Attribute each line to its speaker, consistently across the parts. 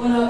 Speaker 1: Bueno,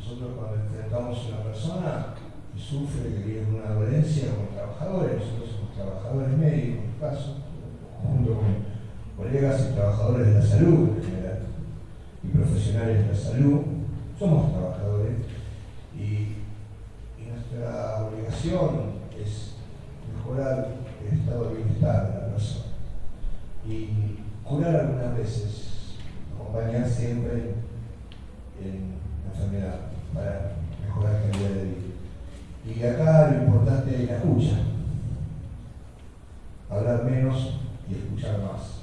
Speaker 2: nosotros cuando enfrentamos a una persona que sufre, que vive una dolencia como trabajadores, nosotros trabajadores médicos, en caso, junto con colegas y trabajadores de la salud en general, y profesionales de la salud, somos trabajadores. Y, nuestra obligación es mejorar el estado de bienestar de la persona. Y curar algunas veces, acompañar siempre en la enfermedad para mejorar la calidad de vida. Y acá lo importante es la escucha hablar menos y escuchar más.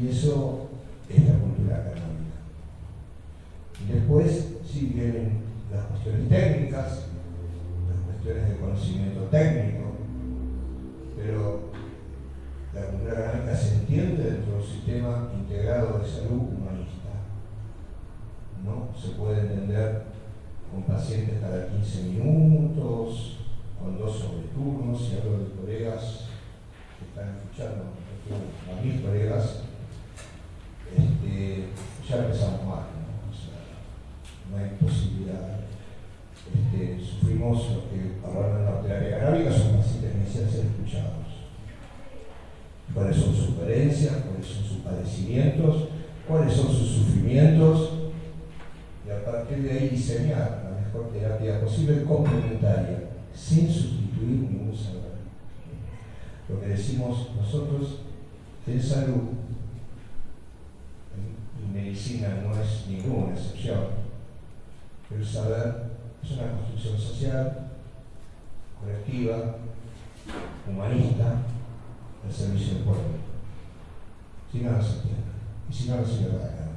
Speaker 2: Y eso es la cultura académica. Y después sí vienen las cuestiones técnicas, las cuestiones de conocimiento técnico, pero la cultura académica se entiende dentro de un sistema integrado de salud. Se puede entender con pacientes cada 15 minutos, con dos sobreturnos y hablo de colegas que están escuchando, a mis colegas, este, ya empezamos mal, ¿no? O sea, no hay posibilidad. Este, sufrimos lo que hablaron en la terapia canábica, son pacientes que necesitan ser escuchados. ¿Cuáles son sus carencias? ¿Cuáles son sus padecimientos? ¿Cuáles son sus sufrimientos? A partir de ahí diseñar la mejor terapia posible complementaria sin sustituir ningún saber. Lo que decimos nosotros en salud y medicina no es ninguna excepción, el saber es una construcción social, colectiva, humanista, al servicio del pueblo. Si no, no se entiende. Y si no, no para nada.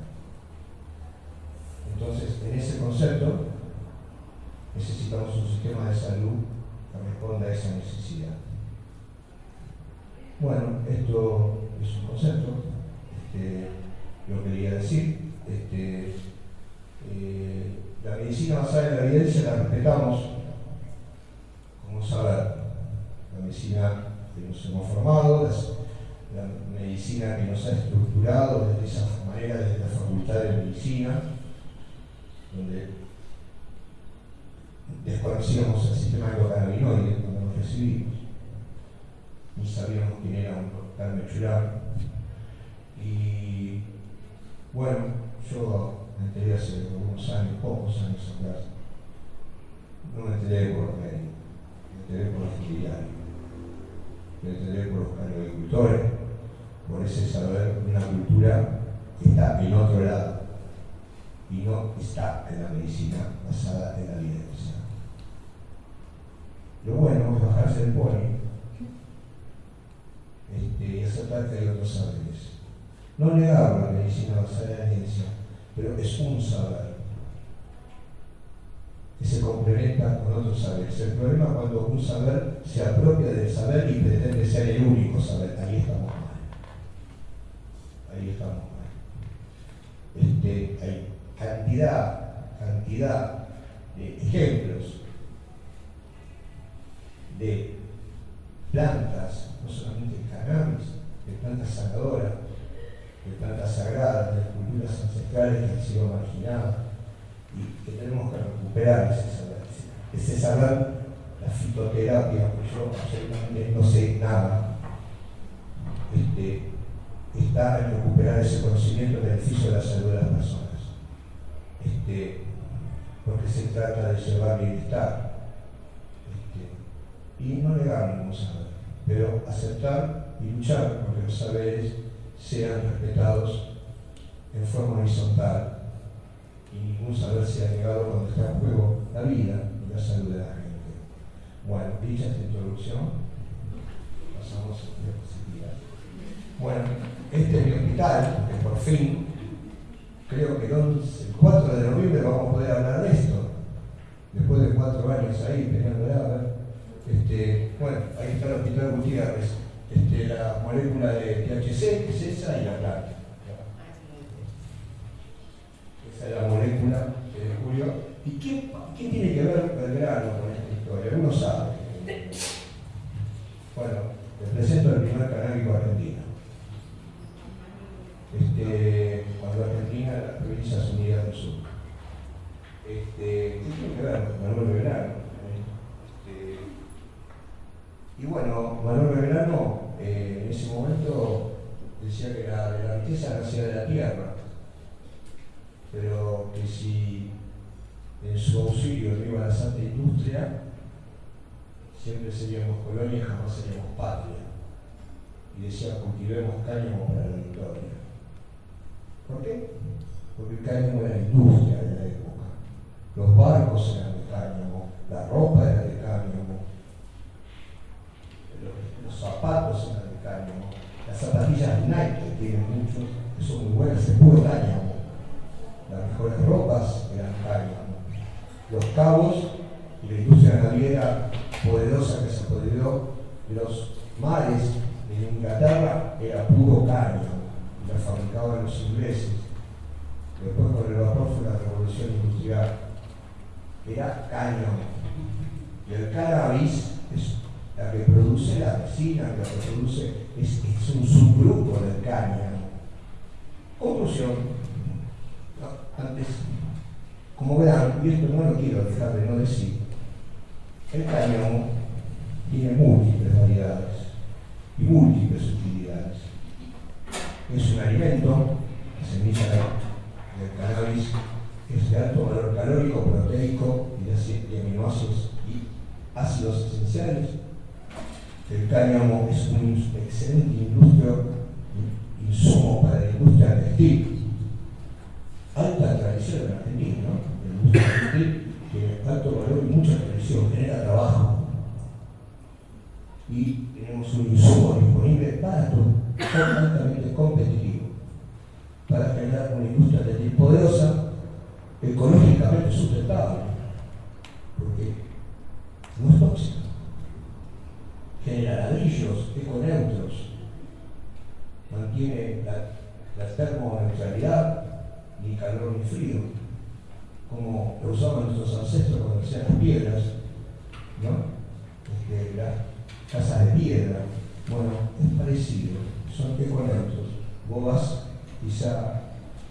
Speaker 2: Entonces, en ese concepto, necesitamos un sistema de salud que responda a esa necesidad. Bueno, esto es un concepto, este, lo quería decir. Este, eh, medicina basada en la evidencia la respetamos como saber. La medicina que nos hemos formado, la medicina que nos ha estructurado de esa manera desde la Facultad de Medicina, donde desconocíamos el sistema endocannabinoide cuando nos recibimos, ni sabíamos quién era un doctor Churán. Y bueno, yo me enteré hace algunos años, pocos años atrás, no me enteré por los médicos, me enteré por los estudiantes, me enteré por los agricultores, por ese saber de una cultura que está en otro lado y no basada en la evidencia. Lo bueno es bajarse del pony este, y aceptar que hay otros saberes. No negar la medicina basada en la evidencia, pero es un saber que se complementa con otros saberes. El problema es cuando un saber se apropia del saber y pretende ser el único saber. Ahí estamos mal. Ahí estamos mal. Este, hay cantidad, cantidad de ejemplos de plantas, no solamente cannabis, de plantas sanadoras, de plantas sagradas, de culturas ancestrales que han sido marginadas y que tenemos que recuperar ese saber. Ese saber, la fitoterapia, que yo absolutamente no sé nada, este, está en recuperar ese conocimiento en beneficio de la salud de las personas. Este, porque se trata de llevar bienestar. Este, y no negar ningún saber, pero aceptar y luchar porque los saberes sean respetados en forma horizontal y ningún saber sea negado cuando está en juego la vida y la salud de la gente. Bueno, dicha esta introducción, pasamos a la posibilidad. Bueno, este es mi hospital, que por fin, creo que el 4 de noviembre vamos a poder hablar de esto. Después de cuatro años ahí peleando a ver. Este, bueno, ahí está el hospital Gutiérrez. Este, la molécula de THC es esa y la planta. Esa es la molécula que descubrió. ¿Y qué, qué tiene que ver Belgrano con esta historia? Uno sabe. Bueno, les presento el primer canábico argentino. Este, cuando Argentina, las provincias unidas del sur. Este, ¿Qué tiene que ver Manuel Belgrano? Este, y bueno, Manuel Belgrano eh, en ese momento decía que la, la riqueza nacía de la tierra, pero que si en su auxilio no la santa industria, siempre seríamos colonia jamás seríamos patria. Y decía, cultivemos cáñamo para la victoria. ¿Por qué? Porque el cáñamo era industria de la época. Los barcos eran de cáñamo, la ropa era de cáñamo, los, zapatos eran de cáñamo, las zapatillas Nike tienen muchos, que son muy buenas, es puro cáñamo. Las mejores ropas eran cáñamo. Los cabos y la industria naviera poderosa que se apoderó de los mares en Inglaterra era puro cáñamo la fabricaban los ingleses. Después con el vapor fue la revolución industrial. Era cáñamo. Y el cannabis es la que produce la resina, la que produce, es, un subgrupo del cáñamo. Conclusión. antes, como verán, y esto no lo quiero dejar de no decir, el cáñamo tiene múltiples variedades y múltiples es un alimento, la semilla del cannabis es de alto valor calórico, proteico y de aminoácidos y ácidos esenciales. El cáñamo es un excelente industria, insumo para la industria textil. Alta tradición en Argentina, ¿no? La industria textil tiene alto valor y mucha tradición, genera trabajo. Y tenemos un insumo disponible barato altamente competitivo para generar una industria de poderosa, ecológicamente sustentable, porque no es tóxica, genera ladrillos econeutros, mantiene la, la termoneutralidad, ni calor ni frío, como lo usaban nuestros ancestros cuando hacían las piedras, ¿no? Este, las casas de piedra. Bueno, es parecido, son econautos. Vos vas quizá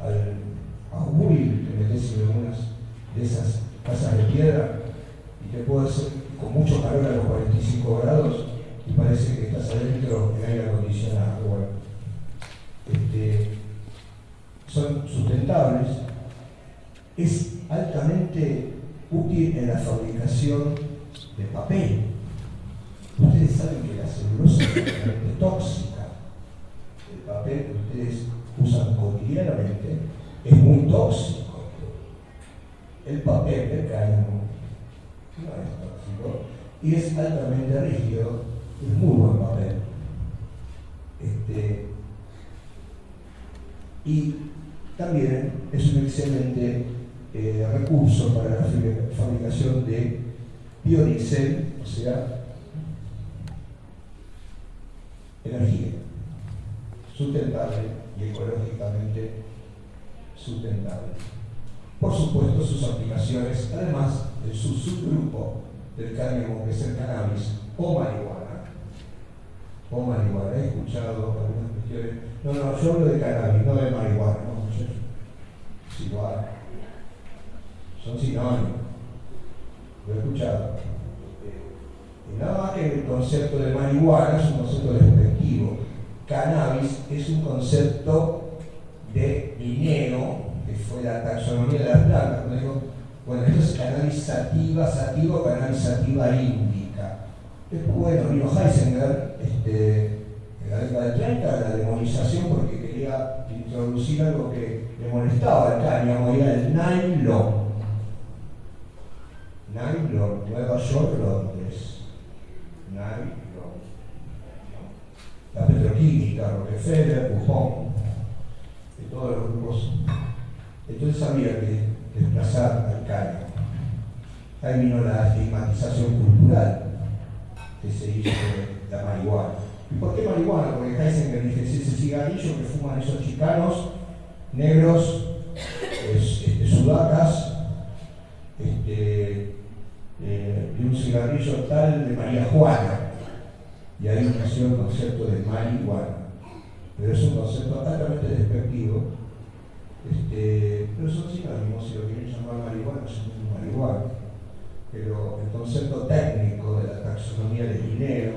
Speaker 2: al, a Uri, te metes en algunas de esas casas de piedra y te puede hacer con mucho calor a los 45 grados y parece que estás adentro en aire acondicionado. Bueno, este, son sustentables, es altamente útil en la fabricación de papel. Ustedes saben que la celulosa es tóxica. Que ustedes usan cotidianamente es muy tóxico. El papel de cáñamo no es tóxico y es altamente rígido, es muy buen papel. Este, y también es un excelente eh, recurso para la fabricación de biodiesel, o sea, energía sustentable y ecológicamente sustentable. Por supuesto, sus aplicaciones, además de su subgrupo del cáñamo, que es el cannabis o marihuana, o marihuana, he escuchado algunas cuestiones. No, no, yo hablo de cannabis, no de marihuana, no, es igual. Son sinónimos. Lo he escuchado. Eh, y nada más que el concepto de marihuana es un concepto despectivo. Cannabis es un concepto de dinero, que fue la taxonomía de las plantas. bueno, esto es cannabis sativa, sativa o cannabis sativa índica. Después, bueno, vino Heisenberg, este, en la década de 30, la demonización porque quería introducir algo que le molestaba al cáñamo, era el nylon. Nylon, Nueva York, Londres. Nylon. La petroquímica, Rockefeller, Buffon, de todos los grupos. Entonces había que desplazar al cáñamo. Ahí vino la estigmatización cultural que se hizo de la marihuana. ¿Y por qué marihuana? Porque Heisenberg dice, ese cigarrillo que fuman esos chicanos, negros, este, sudacas, este, eh, de un cigarrillo tal de María Juana. Y ahí nació el concepto de marihuana. Pero es un concepto altamente despectivo. Este, pero son sinónimos, si lo quieren llamar marihuana, son marihuana. Pero el concepto técnico de la taxonomía del dinero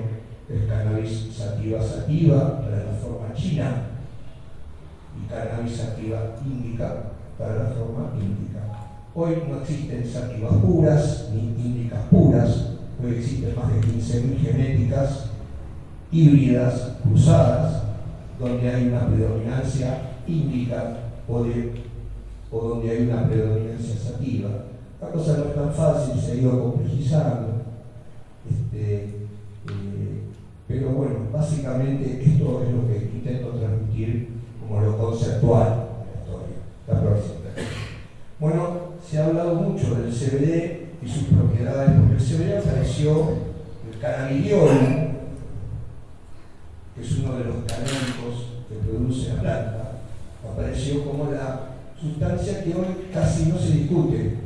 Speaker 2: es cannabis sativa sativa para la forma china y cannabis sativa índica para la forma índica. Hoy no existen sativas puras ni índicas puras, hoy existen más de 15.000 genéticas híbridas, cruzadas, donde hay una predominancia índica o, o donde hay una predominancia sativa. La cosa no es tan fácil, se ha ido complejizando. Este, eh, pero bueno, básicamente esto es lo que intento transmitir como lo conceptual de la historia. La próxima. Bueno, se ha hablado mucho del CBD y sus propiedades, porque el CBD apareció, el cannabidiol, que es uno de los talentos que produce la planta, apareció como la sustancia que hoy casi no se discute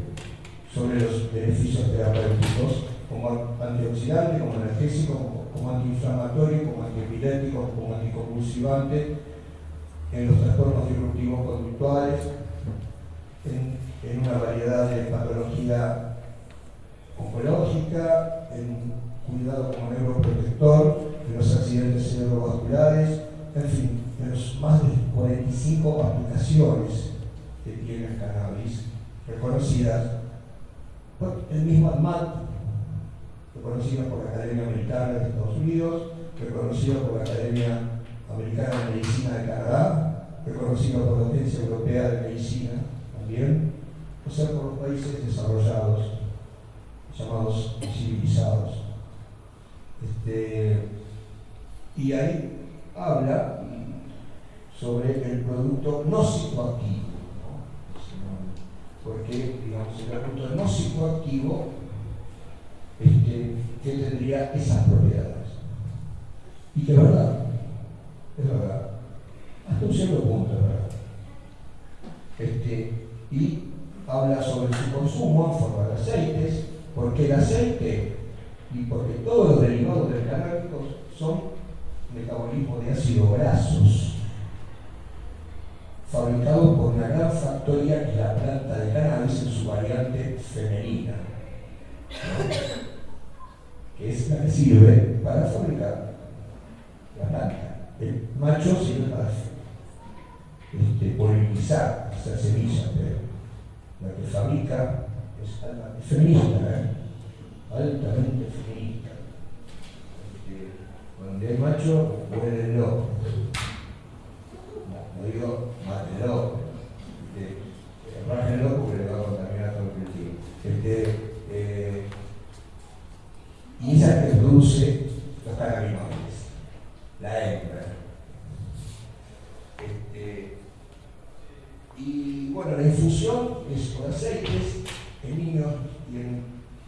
Speaker 2: sobre los beneficios terapéuticos, como antioxidante, como analgésico, como, antiinflamatorio, como antiepiléptico, como anticonvulsivante, en los trastornos disruptivos conductuales, en, una variedad de patología oncológica, en cuidado como neuroprotector, en los accidentes cerebrovasculares, en fin, los más de 45 aplicaciones que tiene el cannabis reconocidas por el mismo ADMAT, reconocido por la Academia Militar de Estados Unidos, reconocido por la Academia Americana de Medicina de Canadá, reconocido por la Agencia Europea de Medicina también, o sea, por los países desarrollados, llamados civilizados. Este, y ahí habla sobre el producto no psicoactivo. Porque, digamos, el producto no psicoactivo este, que tendría esas propiedades. Y que es verdad, es verdad, hasta un cierto punto es verdad. Este, y habla sobre su consumo en forma de aceites, porque el aceite y porque todos los derivados del canábico son metabolismo de ácidos grasos, fabricados por una gran factoría que es la planta de cannabis en su variante femenina, que es la que sirve para fabricar la planta. El macho sirve para este, polinizar, hacer semillas, pero la que fabrica es feminista, ¿eh? altamente feminista. Cuando hay macho, muere el loco. No, digo mátelo, este, el loco porque le va a contaminar todo el cultivo. Este, eh, y esa que produce los cannabinoides, la hembra. Este, y bueno, la infusión es con aceites, en niños tienen,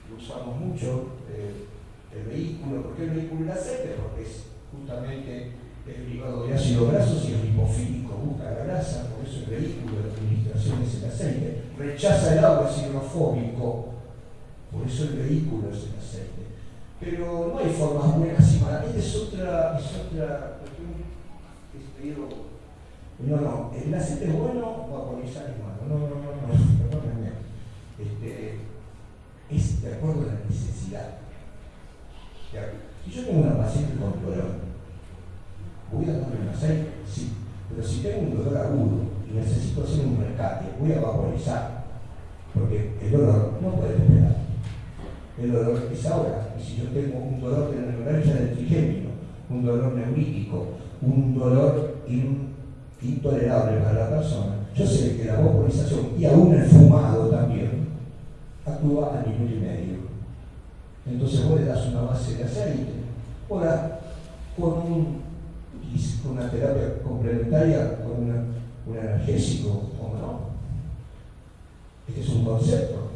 Speaker 2: lo usamos mucho, eh, el vehículo, ¿por qué el vehículo el aceite? Porque es justamente el derivado de ácidos grasos y el lipofílico busca la grasa, por eso el vehículo de administración es el aceite. Rechaza el agua, es hidrofóbico, por eso el vehículo es el aceite. Pero no hay formas buenas y malas. Es otra, es otra cuestión que no, no, el aceite es bueno, vaporizar es malo. No, no, no, no. Este, es de acuerdo a la necesidad. Si yo tengo una paciente con dolor, ¿voy a darle un aceite? Sí. Pero si tengo un dolor agudo y necesito hacer un rescate, voy a vaporizar. Porque el dolor no puede esperar. El dolor es ahora. Y si yo tengo un dolor de la neuralgia del trigémino, un dolor neurítico, un dolor intolerable para la persona, yo sé que la vaporización y aún el fumado también actúa a nivel y medio. Entonces vos le das una base de aceite, ahora con, una terapia complementaria, con un analgésico, o no. Este es un concepto.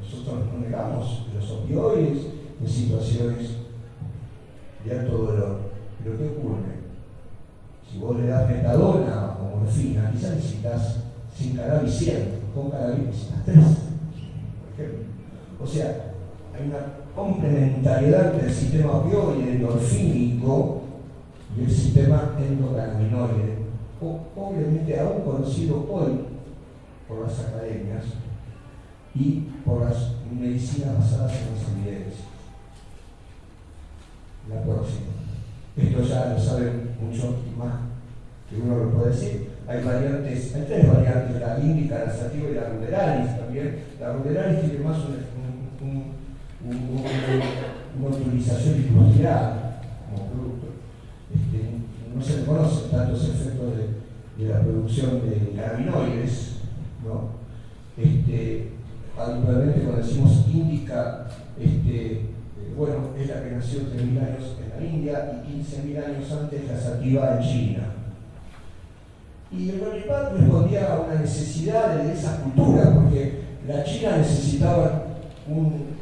Speaker 2: Nosotros no negamos los opioides en situaciones de alto dolor. Pero ¿qué ocurre? Si vos le das metadona o morfina, quizás necesitas sin cannabis 100, con cannabis necesitas 3, por ejemplo. O sea, hay una complementariedad del sistema opioide endorfínico y el sistema endocannabinoide, obviamente aún conocido hoy por las academias y por las medicinas basadas en las evidencias. La próxima. Esto ya lo saben mucho más que uno lo puede decir. Hay variantes, hay tres variantes, la índica, la sativa y la ruderalis también. La ruderalis tiene más una utilización industrial como producto. Este, no se conocen tantos efectos de, la producción de cannabinoides, ¿no? Este, habitualmente cuando decimos índica, este, bueno, es la que nació 3.000 años en la India y 15.000 años antes la sativa en China. Y el Ronipad respondía a una necesidad de esa cultura, porque la China necesitaba un...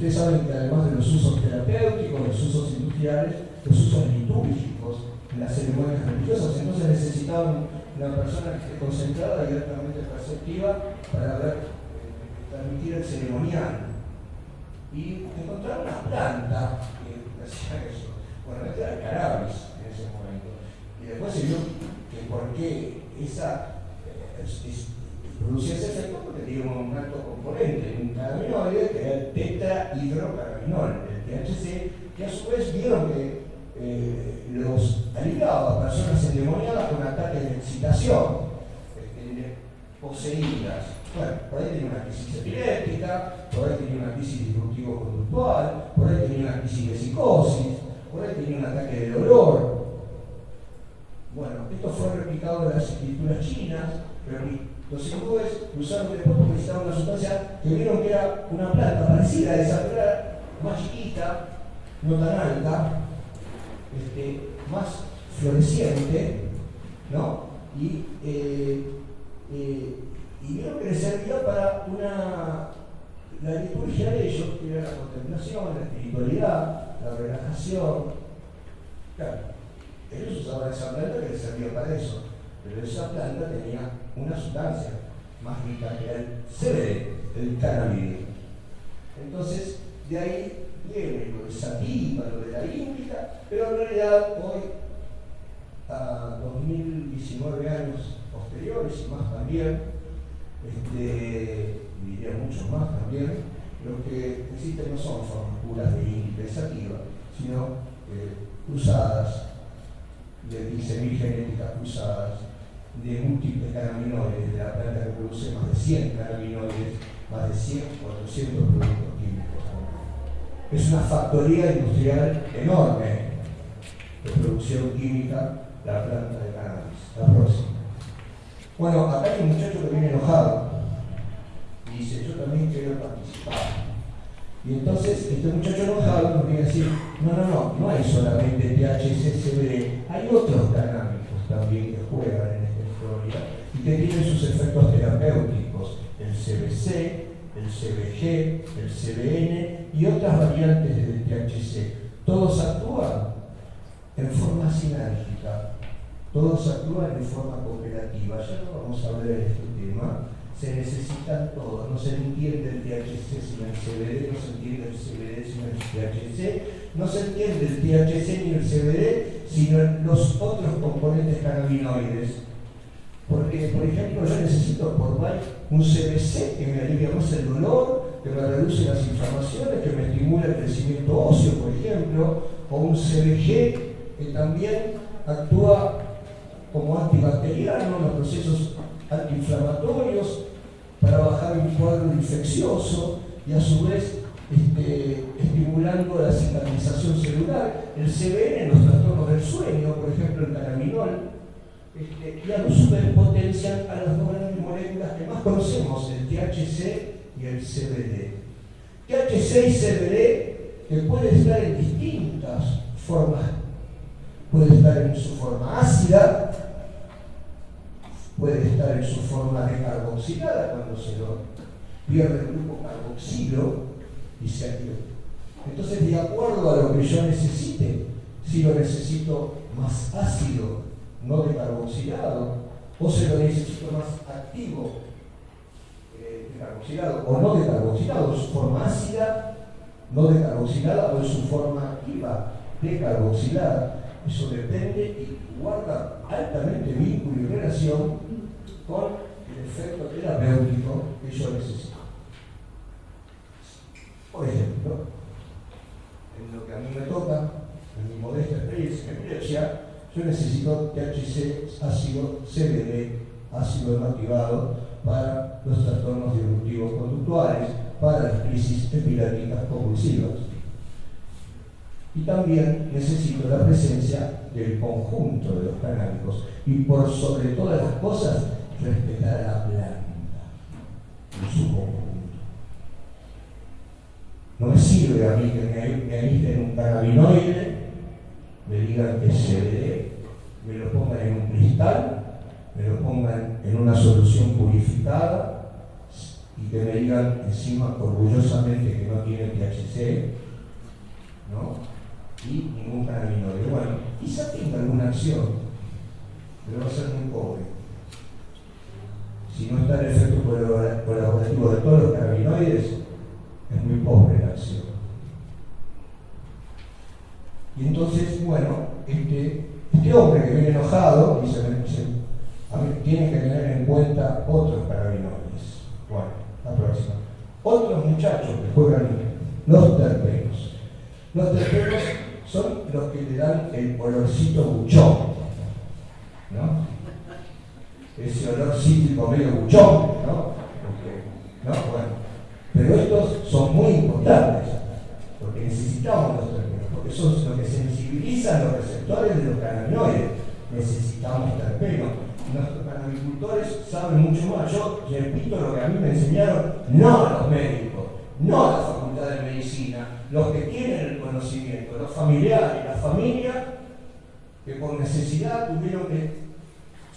Speaker 2: Ustedes saben que además de los usos terapéuticos, los usos industriales, los usos litúrgicos en las ceremonias religiosas, entonces necesitaban una persona que esté concentrada y altamente perceptiva para ver, eh, transmitir el ceremonial y encontraron una planta que hacía eso. Bueno, este era cannabis en ese momento. Y después se vio que por qué esa eh, ese efecto porque tenía un alto componente, un cannabinoide que era el tetrahidrocannabinol, el THC, que a su vez vieron que eh, los aliviaba a personas endemoniadas con ataques de excitación, este, poseídas bueno, por ahí tenía una crisis epiléptica, por ahí tenía una crisis disruptivo-conductual, por ahí tenía una crisis de psicosis, por ahí tenía un ataque de dolor. Bueno, esto fue replicado en las escrituras chinas, pero los hindúes usaron después porque necesitaban una sustancia que vieron que era una planta parecida a esa, pero más chiquita, no tan alta, este, más floreciente, ¿no? Y eh, eh, y vieron que les servía para una, la liturgia de ellos, que era la contemplación, la espiritualidad, la relajación. Claro, ellos usaban esa planta que les servía para eso, pero esa planta tenía una sustancia más rica que el CBD, el cannabis. Entonces, de ahí viene lo de sativa, lo de la índica, pero en realidad hoy, a 2019 años posteriores y más también, este, diría mucho más también, lo que existen no son formas puras de índica y sativa, sino eh, cruzadas, de semigénéticas cruzadas, de múltiples cannabinoides, de la planta que produce más de 100 cannabinoides, más de 100, 400 productos químicos. Es una factoría industrial enorme de producción química la planta de cannabis. La próxima. Bueno, acá hay un muchacho que viene enojado y dice, yo también quiero participar. Y entonces este muchacho enojado nos viene a decir, no, no, no, no hay solamente THC, CBD, hay otros canábicos también que juegan y que tienen sus efectos terapéuticos, el CBC, el CBG, el CBN y otras variantes del THC. Todos actúan en forma sinérgica, todos actúan en forma cooperativa. Ya no vamos a hablar de este tema, se necesitan todos. No se entiende el THC sin el CBD, no se entiende el CBD sin el THC, no se entiende el THC ni el CBD sin los otros componentes cannabinoides. Porque, por ejemplo, yo necesito por un CBC que me alivia más el dolor, que me reduce las inflamaciones, que me estimula el crecimiento óseo, por ejemplo, o un CBG que también actúa como antibacteriano en los procesos antiinflamatorios, para bajar un cuadro infeccioso y a su vez este, estimulando la cicatrización celular, el CBN en los trastornos del sueño, por ejemplo el cannabinol, este, y a su a las dos grandes moléculas que más conocemos, el THC y el CBD. THC y CBD que puede estar en distintas formas, puede estar en su forma ácida, puede estar en su forma decarboxilada cuando se lo pierde el grupo carboxilo y se activa. Entonces, de acuerdo a lo que yo necesite, si lo necesito más ácido, no decarboxilado, o si lo necesito más activo, eh, decarboxilado o no decarboxilado, su forma ácida, no decarboxilada o en su forma activa, decarboxilada. Eso depende y guarda altamente vínculo y relación con el efecto terapéutico que yo necesito. Por ejemplo, en lo que a mí me toca, en mi modesta experiencia, yo necesito THC, ácido CBD, ácido inactivado para los trastornos disruptivos conductuales, para las crisis epiléticas convulsivas. Y también necesito la presencia del conjunto de los canábicos y por sobre todas las cosas respetar a la planta en su conjunto. No me sirve a mí que me, me en un cannabinoide, me digan que es CBD, me lo pongan en un cristal, me lo pongan en una solución purificada y que me digan encima orgullosamente que no tiene THC, ¿no? y ningún cannabinoide. Bueno, quizá tenga alguna acción, pero va a ser muy pobre. Si no está el efecto colaborativo de todos los cannabinoides, es muy pobre la acción. Y entonces, bueno, este, este hombre que viene enojado dice, a ver, tiene que tener en cuenta otros cannabinoides. Bueno, la próxima. Otros muchachos que juegan los terpenos. Los terpenos son los que le dan el olorcito buchón, ¿no? Ese olor cítrico medio buchón, ¿no? ¿no? Bueno, pero estos son muy importantes, porque necesitamos los terpenos, porque son los que sensibilizan los receptores de los cannabinoides. Necesitamos terpenos. Nuestros cannabicultores saben mucho más. Yo repito lo que a mí me enseñaron, no a los médicos, no a la facultad de medicina, los que tienen el conocimiento, los familiares, la familia, que por necesidad tuvieron que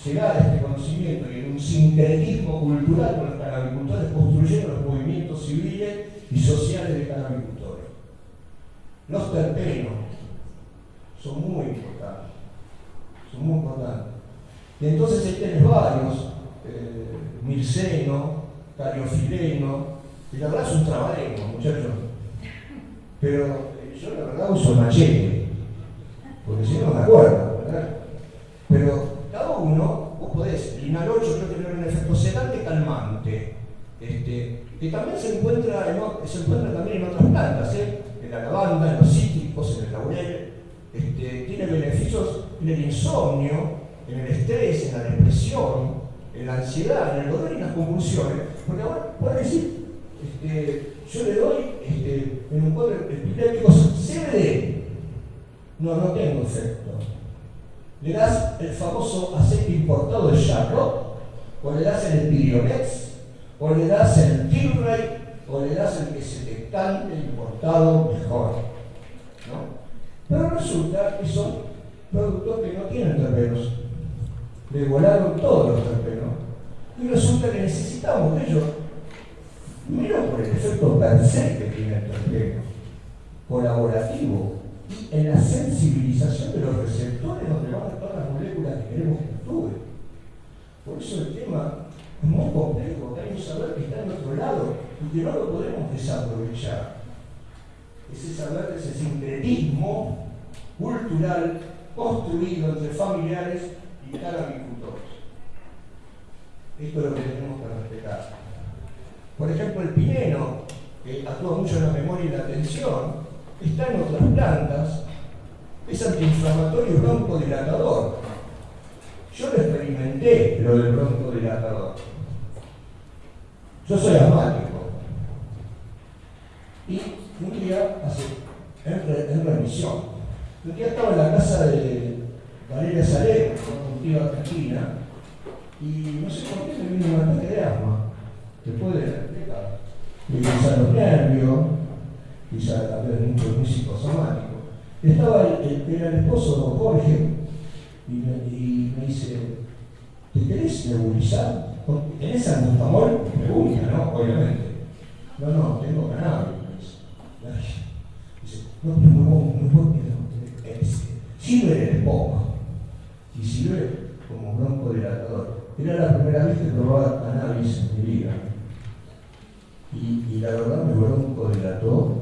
Speaker 2: llegar a este conocimiento y en un sincretismo cultural con los canabicultores construyeron los movimientos civiles y sociales de canabicultores. Los terpenos son muy importantes, son muy importantes. Y entonces ahí tenés varios, eh, mirceno, cariofileno, y la verdad es un trabalengo, muchachos. Pero eh, yo la verdad uso machete, porque si no me acuerdo, ¿verdad? Pero cada uno, vos podés, el 8 creo que tiene un efecto sedante calmante, este, que también se encuentra, se encuentra también en otras plantas, ¿eh? La lavanda, en los cítricos, en el laurel, este, tiene beneficios en el insomnio, en el estrés, en la depresión, en la ansiedad, en el dolor y en las convulsiones. Porque ahora puedes decir, este, yo le doy este, en un cuadro epiléptico CBD. No, no tengo efecto. Le das el famoso aceite importado de Charlotte, o le das el Pirionex, o le das el Tilray, o le das el que se te cante importado mejor. Pero resulta que son productos que no tienen terpenos. Le volaron todos los terpenos. Y resulta que necesitamos de ellos, primero por el efecto per se que tiene el terpeno, colaborativo, y en la sensibilización de los receptores donde van a estar las moléculas que queremos que actúen. Por eso el tema es muy complejo, que hay un saber que está en otro lado y que no lo podemos desaprovechar. Ese saber, ese sincretismo cultural construido entre familiares y agricultores. Esto es lo que tenemos que respetar. Por ejemplo, el pineno, que actúa mucho en la memoria y la atención, está en otras plantas, es antiinflamatorio broncodilatador. Yo lo experimenté, lo del broncodilatador. Yo soy asmático. Y un día, hace, en, remisión, un día estaba en la casa de Valeria Salero, una tía argentina, y no sé por qué me vino un ataque de asma, después de la los nervios, quizá también mucho muy psicosomático. Estaba el, era el esposo don Jorge, y me, y me dice, ¿te querés nebulizar? ¿Tenés Me Pregunta, ¿no? Obviamente. No, no, tengo cannabis. Dice, no, pero no, no, no, sirve poco y sirve como broncodilatador. Era la primera vez que probaba cannabis en mi vida. Y, la verdad me broncodilató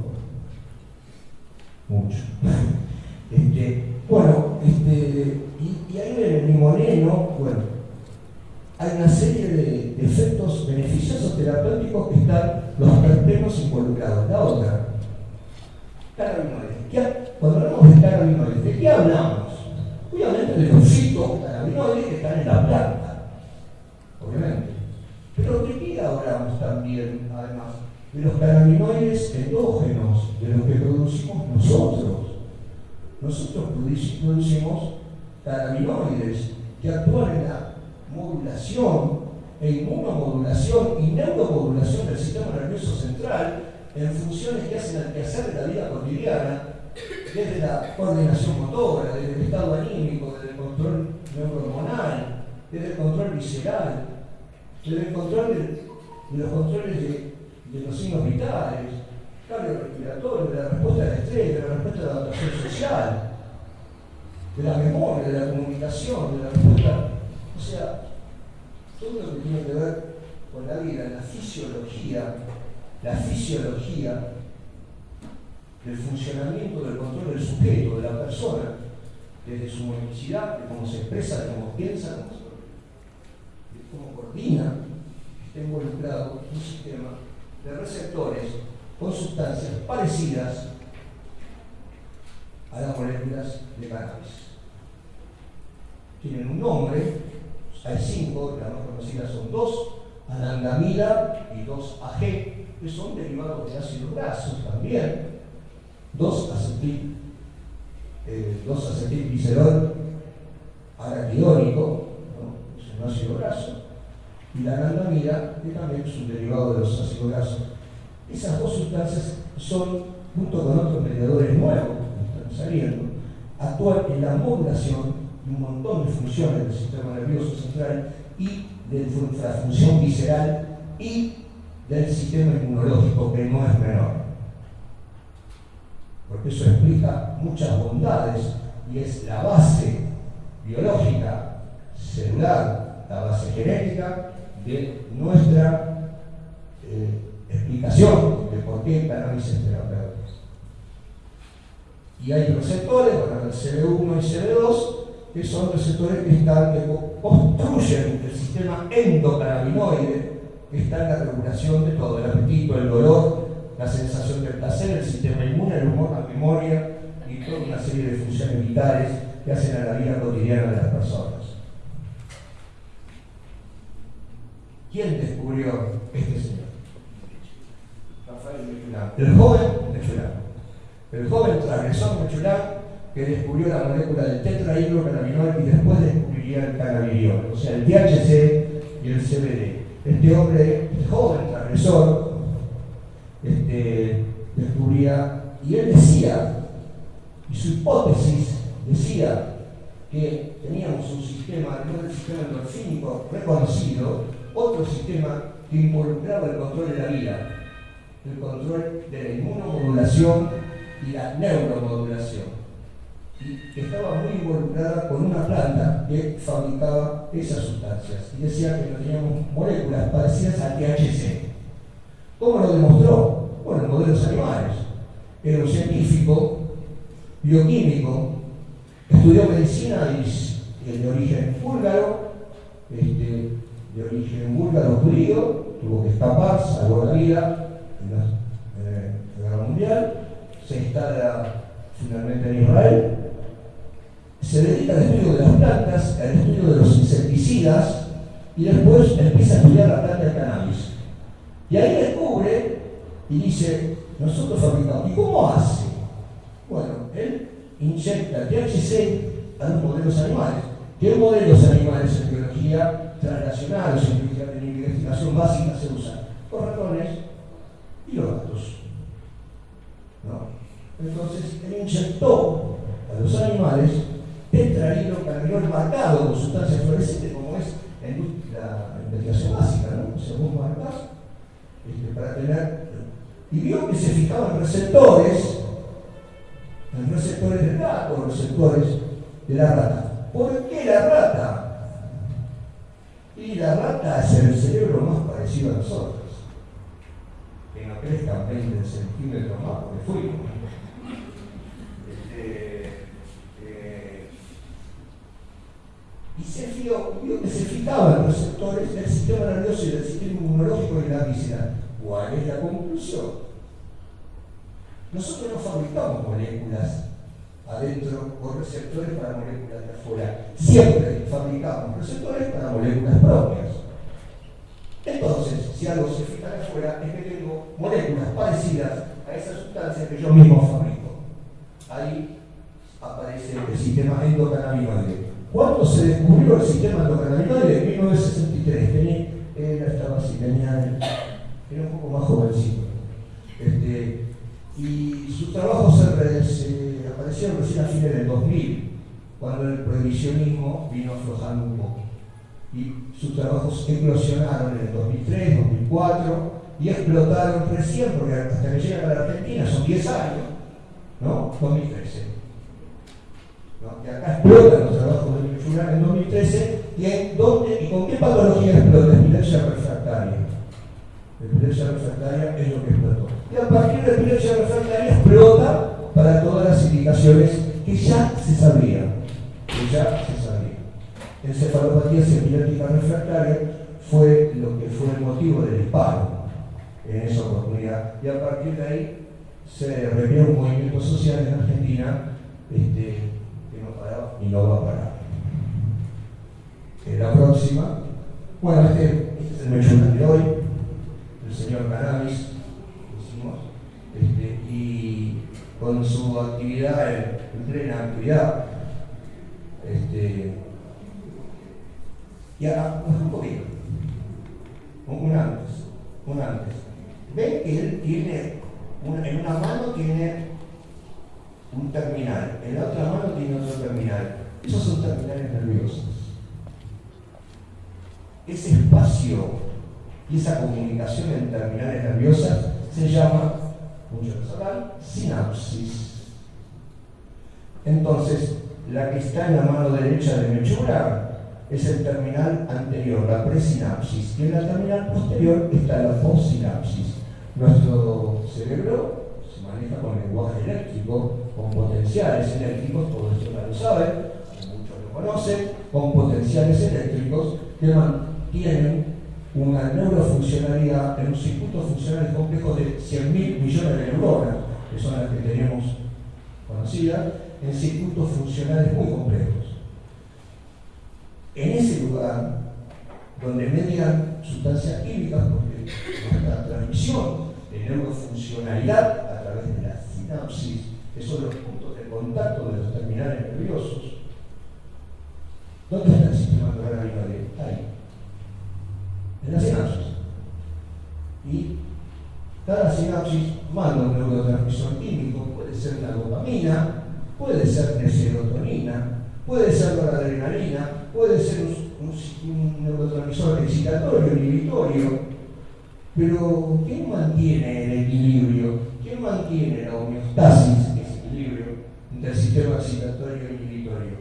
Speaker 2: mucho. Este, bueno, este, y, ahí en el limoneno, bueno, hay una serie de efectos beneficiosos terapéuticos que están los terpenos involucrados. La otra, cannabinoides. Cuando hablamos de cannabinoides, ¿de qué hablamos? Obviamente de los fitocannabinoides que están en la planta, obviamente. Pero ¿de qué hablamos también, además? De los cannabinoides endógenos, de los que producimos nosotros. Nosotros producimos cannabinoides que actúan en la modulación e inmunomodulación y neuromodulación del sistema nervioso central en funciones que hacen al quehacer de la vida cotidiana desde la coordinación motora, desde el estado anímico, desde el control neurohormonal, desde el control visceral, desde el control de, los controles de, los signos vitales, cardiorrespiratorio, de la respuesta al estrés, de la respuesta a la adaptación social, de la memoria, de la comunicación, de la respuesta. O sea, todo lo que tiene que ver con la vida, la fisiología, la fisiología del funcionamiento del control del sujeto, de la persona, desde su motricidad, de cómo se expresa, de cómo piensa, de cómo coordina, está involucrado en un sistema de receptores con sustancias parecidas a las moléculas de cannabis. Tienen un nombre, hay cinco, las más conocidas son dos, anandamida y dos AG, que son derivados de ácidos grasos también, 2 acetil, eh, 2 acetil glicerol araquidónico, es un ácido graso, y la anandamida, que también es un derivado de los ácidos grasos. Esas dos sustancias son, junto con otros mediadores nuevos que están saliendo, actúan en la modulación un montón de funciones del sistema nervioso central y de la función visceral y del sistema inmunológico, que no es menor porque eso explica muchas bondades y es la base biológica, celular, la base genética de nuestra eh, explicación de por qué cannabis es terapéutica. Y hay receptores, bueno, el CB1 y CB2, que son receptores que están, que construyen el sistema endocannabinoide, que está en la regulación de todo, el apetito, el dolor, la sensación de placer, el sistema inmune, el humor, la memoria y toda una serie de funciones vitales que hacen a la vida cotidiana de las personas. ¿Quién descubrió este señor? Rafael Mechulán. El joven Mechulán. El joven transgresor Mechulán que descubrió la molécula del tetrahidrocannabinol y después descubriría el cannabidiol, o sea, el THC y el CBD. Este hombre, este joven transgresor, este, descubría, y él decía, y su hipótesis decía que teníamos un sistema, además del sistema endorfínico reconocido, otro sistema que involucraba el control de la vida, el control de la inmunomodulación y la neuromodulación. Y estaba muy involucrada con una planta que fabricaba esas sustancias. Y decía que teníamos moléculas parecidas al THC. ¿Cómo lo demostró? Bueno, en modelos animales. Era un científico, bioquímico, estudió medicina de origen búlgaro, este, de origen búlgaro judío, tuvo que escapar, salvó la vida en la, Guerra Mundial, se instala finalmente en Israel, se dedica al estudio de las plantas, al estudio de los insecticidas y después empieza a estudiar la planta del cannabis. Y ahí descubre y dice, nosotros fabricamos, ¿y cómo hace? Bueno, él inyecta THC a los modelos animales. ¿Qué modelos animales en biología transnacional o en investigación básica se usan? Los ratones y los gatos. Entonces, él inyectó a los animales tetrahidrocannabinol marcado con sustancias fluorescentes, como es la investigación básica, ¿no? Según marcas, este, para tener. Y vio que se fijaban receptores en receptores del gato, receptores de la rata. ¿Por qué la rata? Y la rata es el cerebro más parecido a nosotros. Que no crezcan 20 centímetros más porque fuimos. Este, eh, y se vio, vio que se fijaban receptores del sistema nervioso y del sistema inmunológico de la visera. ¿Cuál es la conclusión? Nosotros no fabricamos moléculas adentro o receptores para moléculas de afuera. Siempre fabricamos receptores para moléculas propias. Entonces, si algo se fija de afuera, es que tengo moléculas parecidas a esa sustancia que yo mismo fabrico. Ahí aparece el sistema endocannabinoide. ¿Cuándo se descubrió el sistema endocannabinoide? En 1963. Tenía, era, estaba así, tenía, era un poco más jovencito. Este, y sus trabajos se, se aparecieron recién a fines del 2000, cuando el prohibicionismo vino aflojando un poco. Y sus trabajos eclosionaron en el 2003, 2004 y explotaron recién, porque hasta que llegan a la Argentina son 10 años, ¿no? 2013. ¿No? Y acá explotan los trabajos de Michura en 2013 y, en dónde, y con qué patología explota, epilepsia refractaria. Epilepsia refractaria es lo que explotó y a partir de epilepsia refractaria explota para todas las indicaciones que ya se sabían, que ya se sabía. Encefalopatía epiléptica refractaria fue lo que fue el motivo del disparo en esa oportunidad. Y a partir de ahí se revió un movimiento social en Argentina este, que y no va a parar. La próxima, bueno, este, es el medio de hoy, el señor Cannabis este, y con su actividad en, plena actividad. Este, y ahora, un poquito, un antes, un antes. Ven que él tiene, en una mano tiene un terminal, en la otra mano tiene otro terminal. Esos son terminales nerviosos. Ese espacio y esa comunicación en terminales nerviosas se llama mucho personal, sinapsis. Entonces, la que está en la mano derecha de Mechura es el terminal anterior, la presinapsis, y en la terminal posterior está la postsinapsis. Nuestro cerebro maneja con lenguaje eléctrico, con potenciales eléctricos, todos esto ya lo saben, muchos lo conocen, con potenciales eléctricos que mantienen una neurofuncionalidad en un circuito funcional complejo de 100.000 millones de neuronas, que son las que tenemos conocidas, en circuitos funcionales muy complejos. En ese lugar, donde median sustancias químicas, porque nuestra transmisión de neurofuncionalidad a través de la sinapsis, que son los puntos de contacto de los terminales nerviosos, ¿dónde está el sistema endocannabinoide? Ahí, en la sinapsis. Y cada sinapsis manda un neurotransmisor químico, puede ser la dopamina, puede ser la serotonina, puede ser la adrenalina, puede ser un, neurotransmisor excitatorio, inhibitorio, pero ¿quién mantiene el equilibrio? ¿Quién mantiene la homeostasis, ese equilibrio entre el sistema excitatorio e inhibitorio?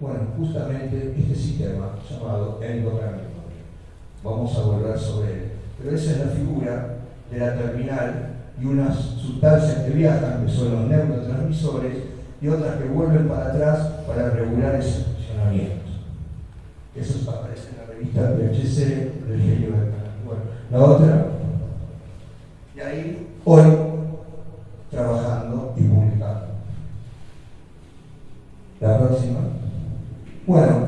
Speaker 2: Bueno, justamente este sistema llamado endocannabinoide. Vamos a volver sobre él. Pero esa es la figura de la terminal y unas sustancias que viajan, que son los neurotransmisores, y otras que vuelven para atrás para regular ese funcionamiento. Eso aparece en la revista PHC del genio de Bueno, la otra, y ahí hoy trabajando y publicando. La próxima. Bueno,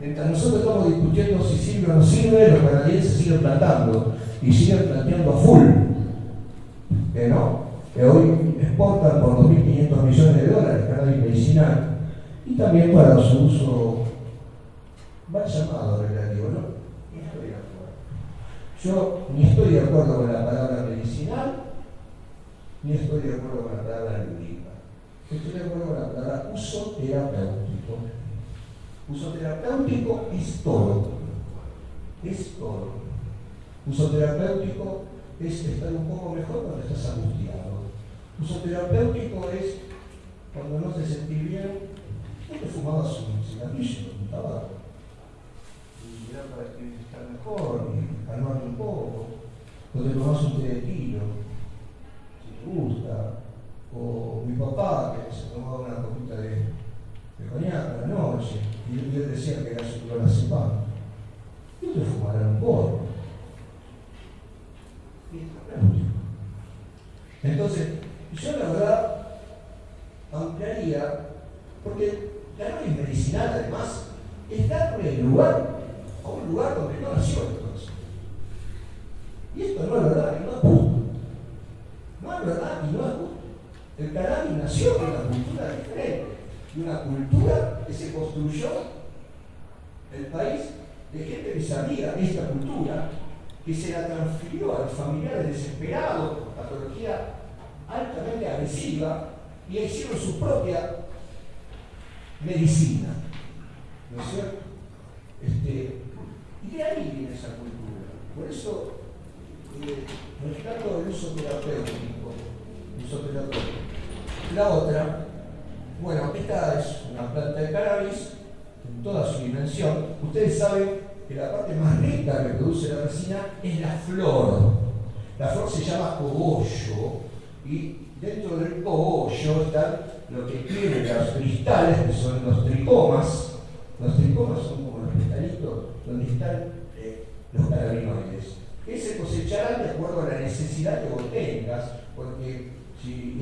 Speaker 2: mientras nosotros estamos discutiendo si sirve o no sirve, los canadienses siguen plantando y siguen planteando a full. Que no, que hoy exportan por 2.500 millones de dólares cannabis medicinal y también para su uso mal llamado relativo, ¿no? Yo ni estoy de acuerdo con la palabra medicinal, ni estoy de acuerdo con la palabra lúdica. Estoy de acuerdo con la palabra uso terapéutico. Uso terapéutico es todo. Es todo. Uso terapéutico es estar un poco mejor cuando estás angustiado. Uso terapéutico es cuando no te sentís bien, no te fumabas un cigarrillo, un tabaco. Y era para estar mejor calmarte un poco. O te tomás un té conosce, io, io, io che era sulla Basso Paolo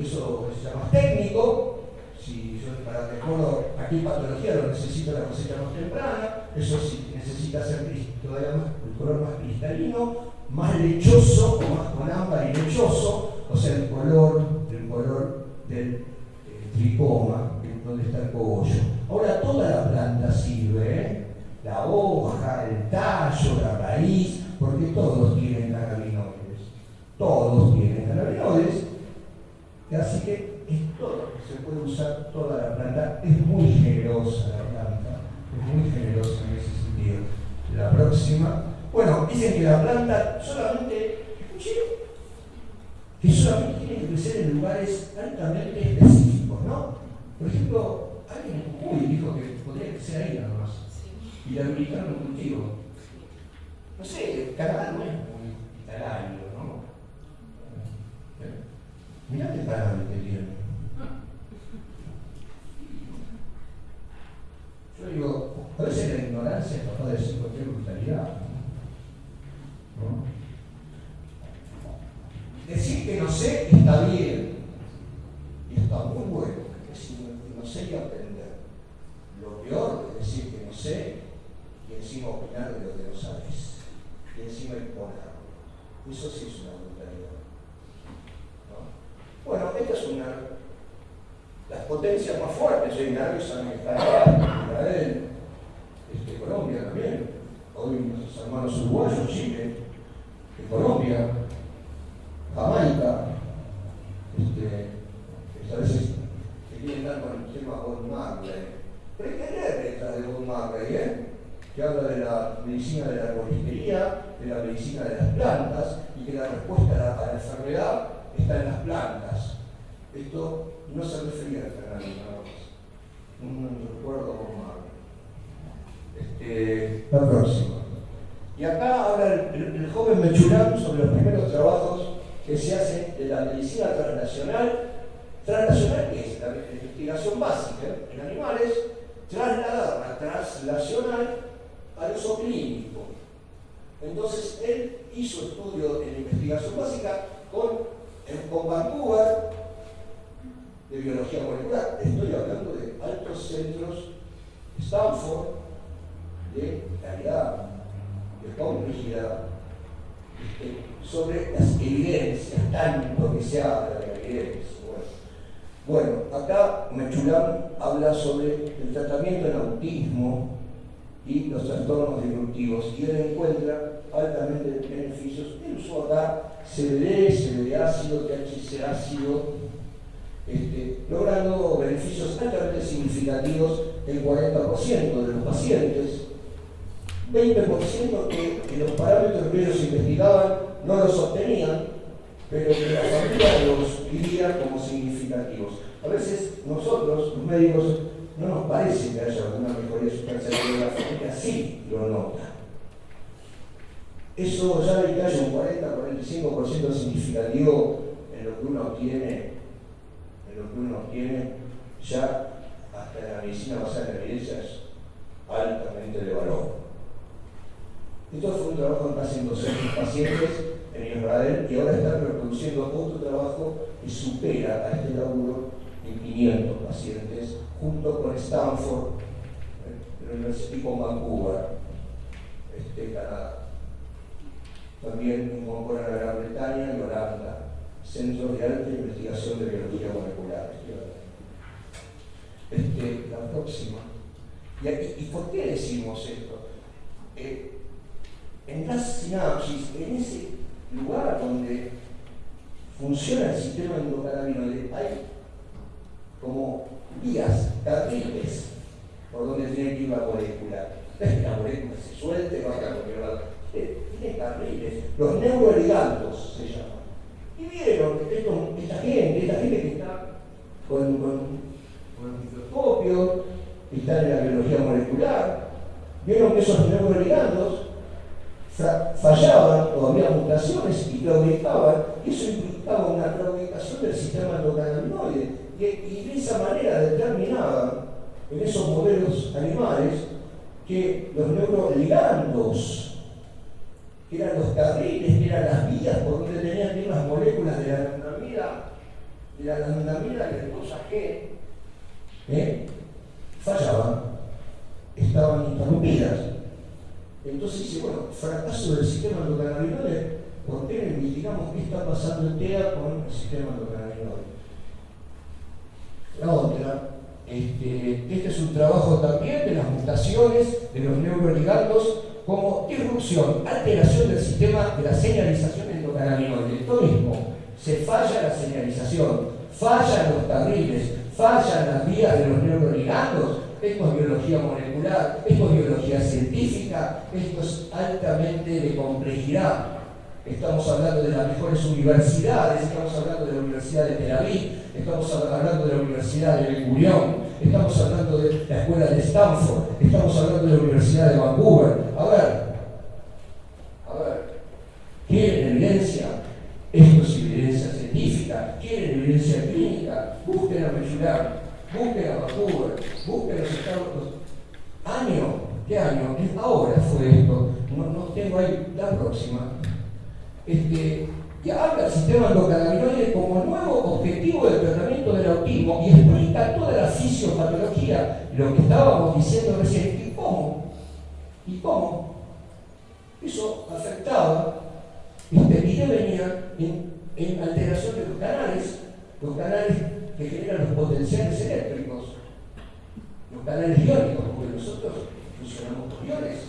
Speaker 2: eso se llama técnico, si yo para de acuerdo a qué patología lo necesito la cosecha más temprana, eso sí necesita ser todavía más, el color más cristalino, más lechoso o más con ámbar y lechoso, o sea, el color, el color del eh, tricoma, donde está el cogollo. Ahora toda la planta sirve, ¿eh? la hoja, el tallo, la raíz, porque todos tienen cannabinoides. Todos tienen cannabinoides. Así que es todo, se puede usar toda la planta. Es muy generosa la planta, es muy generosa en ese sentido. La próxima. Bueno, dicen que la planta solamente, escuché, que solamente tiene que crecer en lugares altamente específicos, ¿no? Por ejemplo, alguien en Jujuy dijo que podría crecer ahí nada más. y la habilitaron un cultivo. No sé, Canadá no es muy hospitalario, ¿no? ¿Eh? Mirá qué palabra que tiene. Yo digo, a veces la ignorancia capaz de decir cualquier brutalidad. Decir que no sé está bien y está muy bueno, decir que no sé y aprender. Lo peor es decir que no sé y encima opinar de lo que no sabes y encima imponerlo. Eso sí es una brutalidad. ¿no? Bueno, esta es una las potencias más fuertes hoy en Arabia son Israel, este, Colombia también, hoy nuestros hermanos uruguayos, Chile, Colombia, Jamaica, este, a veces se quieren dar con el tema Bob Marley. Pero hay que leer letras de Bob Marley, ¿eh? que habla de la medicina de la arboristería, de la medicina de las plantas, y que la respuesta a la, a la enfermedad está en las plantas. Esto no se refería al canal nada recuerdo mal. Este, la próxima. Y acá habla el, joven Mechurán sobre los primeros trabajos que se hacen de la medicina transnacional. Transnacional, que es la investigación básica en animales, trasladada translacional al uso clínico. Entonces, él hizo estudio en investigación básica con, con Vancouver, de biología molecular. Estoy hablando de altos centros, Stanford, de calidad, de complejidad, este, sobre las evidencias, tanto que se habla de la evidencia. Bueno, acá Mechulán habla sobre el tratamiento del autismo y los trastornos disruptivos y él encuentra altamente beneficios. Él usó acá CBD, CBD ácido, THC ácido, este, logrando beneficios altamente significativos en 40% de los pacientes, 20% que, los parámetros que ellos investigaban no los obtenían, pero que la familia los vivía como significativos. A veces nosotros, los médicos, no nos parece que haya alguna mejoría sustancial, pero la familia sí lo nota. Eso ya que haya un 40-45% significativo en lo que uno obtiene lo que uno tiene ya hasta en la medicina basada en evidencia es altamente de valor. Esto fue un trabajo en casi 200 pacientes en Israel y ahora están reproduciendo otro trabajo que supera a este laburo en 500 pacientes junto con Stanford, la Universidad con Vancouver, este, Canadá. También incorporan a Gran Bretaña y Holanda Centro de Alta Investigación de Biología Molecular. Este, la próxima. ¿Y, por qué decimos esto? Eh, en las sinapsis, en ese lugar donde funciona el sistema endocannabinoide, hay como vías, carriles, por donde tiene que ir la molécula. No es que la molécula se suelte, vaya a cualquier lado. Tiene carriles. Los neuroligandos se llaman. Y vieron que esta gente, esta gente que está con, con, el microscopio, que está en la biología molecular, vieron que esos neuroligandos fallaban o había mutaciones y claudicaban, y eso implicaba una claudicación del sistema endocannabinoide. Y, y de esa manera determinaban en esos modelos animales que los neuroligandos que eran los carriles, que eran las vías por donde tenían que ir las moléculas de la anandamida, de la anandamida que después G, ¿eh? fallaban, estaban interrumpidas. Entonces dice, bueno, fracaso del sistema endocannabinoide, ¿por qué qué está pasando en TEA con el sistema endocannabinoide? La otra, este, este es un trabajo también de las mutaciones de los neuroligandos como disrupción, alteración del sistema de la señalización endocannabinoide. Esto mismo, se falla la señalización, fallan los carriles, fallan las vías de los neuroligandos. Esto es biología molecular, esto es biología científica, esto es altamente de complejidad. Estamos hablando de las mejores universidades, estamos hablando de la Universidad de Tel Aviv, estamos hablando de la Universidad de Ben Gurion, estamos hablando de la escuela de Stanford, estamos hablando de la Universidad de Vancouver. A ver, a ver, ¿quieren evidencia? Esto es evidencia científica. ¿Quieren evidencia clínica? Busquen a Mechular, busquen a Vancouver, busquen a los Estados Unidos. ¿Año? ¿Qué año? Ahora fue esto. No, no tengo ahí la próxima. Este, que habla del sistema endocannabinoide como nuevo objetivo del tratamiento del autismo y explica toda la fisiopatología, lo que estábamos diciendo recién. ¿Y cómo? ¿Y cómo? Eso afectaba este, y venía en, en alteración de los canales, los canales que generan los potenciales eléctricos, los canales iónicos, porque nosotros funcionamos con iones.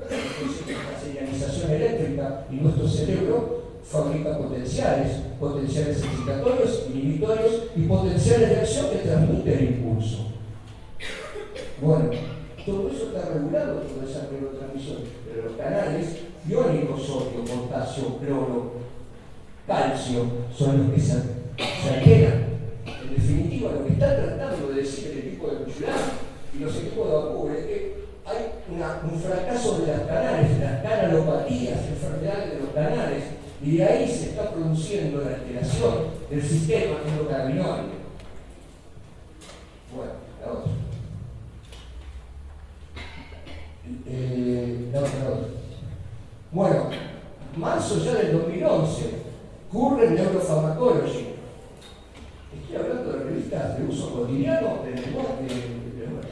Speaker 2: La señalización eléctrica y nuestro cerebro fabrica potenciales, potenciales excitatorios, inhibitorios y potenciales de acción que transmiten el impulso. Bueno, todo eso está regulado, toda esa neurotransmisión, pero los canales iónicos, sodio, potasio, cloro, calcio, son los que se, alteran. En definitiva, lo que está tratando de decir el equipo de Cuchulán y los equipos de Acubre es que hay un fracaso de las canales, de las canalopatías, enfermedades de los canales, y de ahí se está produciendo la alteración del sistema endocannabinoide. Bueno, la otra. Eh, la otra, la otra. Bueno, marzo ya del 2011, Current Neurofarmacology. Estoy hablando de revistas de uso cotidiano de,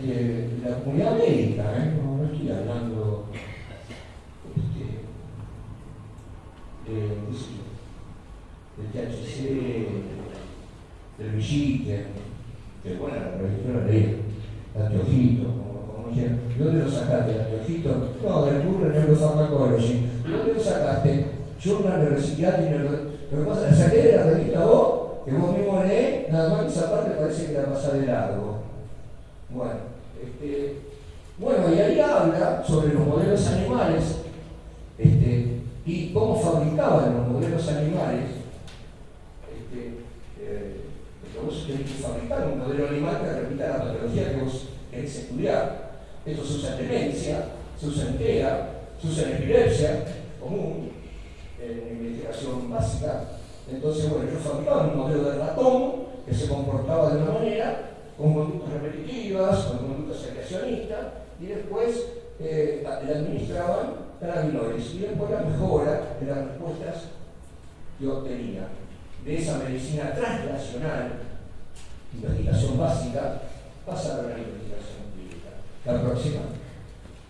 Speaker 2: de, la comunidad médica, ¿eh? no, no estoy hablando de, del THC, del Villique, que bueno, la revisión la leí, anteojito, como, como ¿de dónde lo sacaste, anteojito? No, del Google Neuropharmacology. ¿De dónde lo sacaste? Journal de Reciclaje Lo que pasa, saqué de la revista vos, que vos mismo lees, nada más que esa parte parece que la pasa de largo. Bueno, este, bueno, y ahí habla sobre los modelos animales, este, y cómo fabricaban los modelos animales. Vos tenés que fabricar un modelo animal que repita la patología que vos querés estudiar. Esto se usa en demencia, se usa en TEA, se usa en epilepsia común, en investigación básica. Entonces, bueno, yo fabricaba un modelo de ratón que se comportaba de una manera, con conductas repetitivas, con conductas secrecionistas, y después eh, le administraban cannabinoides y después la mejora de las respuestas que obtenía de esa medicina translacional, investigación básica, pasa a la investigación clínica. La próxima.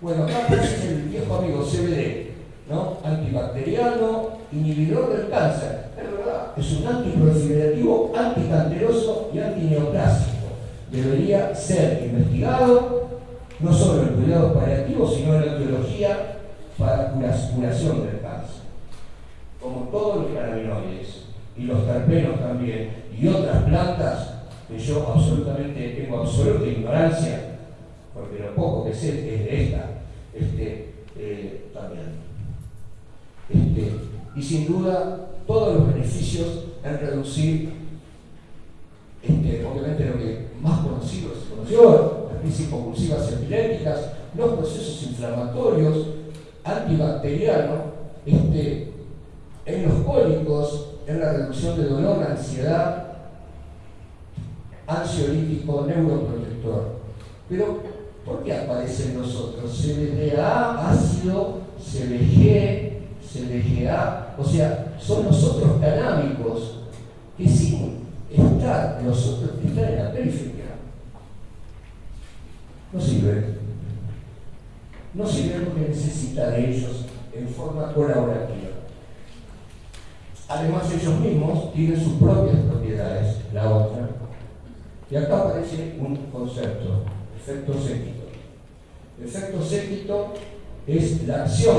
Speaker 2: Bueno, acá es el viejo amigo CBD, ¿no? Antibacteriano, inhibidor del cáncer. Es verdad, es un antiproliferativo, anticanceroso y antineoplásico. Debería ser investigado no solo en cuidados paliativos, sino en la biología para curación del cáncer. Como todos los cannabinoides y los terpenos también y otras plantas que yo absolutamente tengo absoluta ignorancia, porque lo poco que sé es de esta, este, eh, también. Este, y sin duda todos los beneficios en reducir, este, obviamente lo que más conocido se conoció, las crisis convulsivas epilépticas, los procesos inflamatorios, antibacteriano este, en los cólicos, en la reducción de dolor, ansiedad, ansiolítico, neuroprotector. Pero, ¿por qué aparecen los otros? CBDA, ácido, CBG, CBGA, o sea, son los otros canábicos que sin estar, los que están en la periferia, no sirven no sirve lo que necesita de ellos en forma colaborativa. Además, ellos mismos tienen sus propias propiedades, la otra. Y acá aparece un concepto, efecto séquito. Efecto séquito es la acción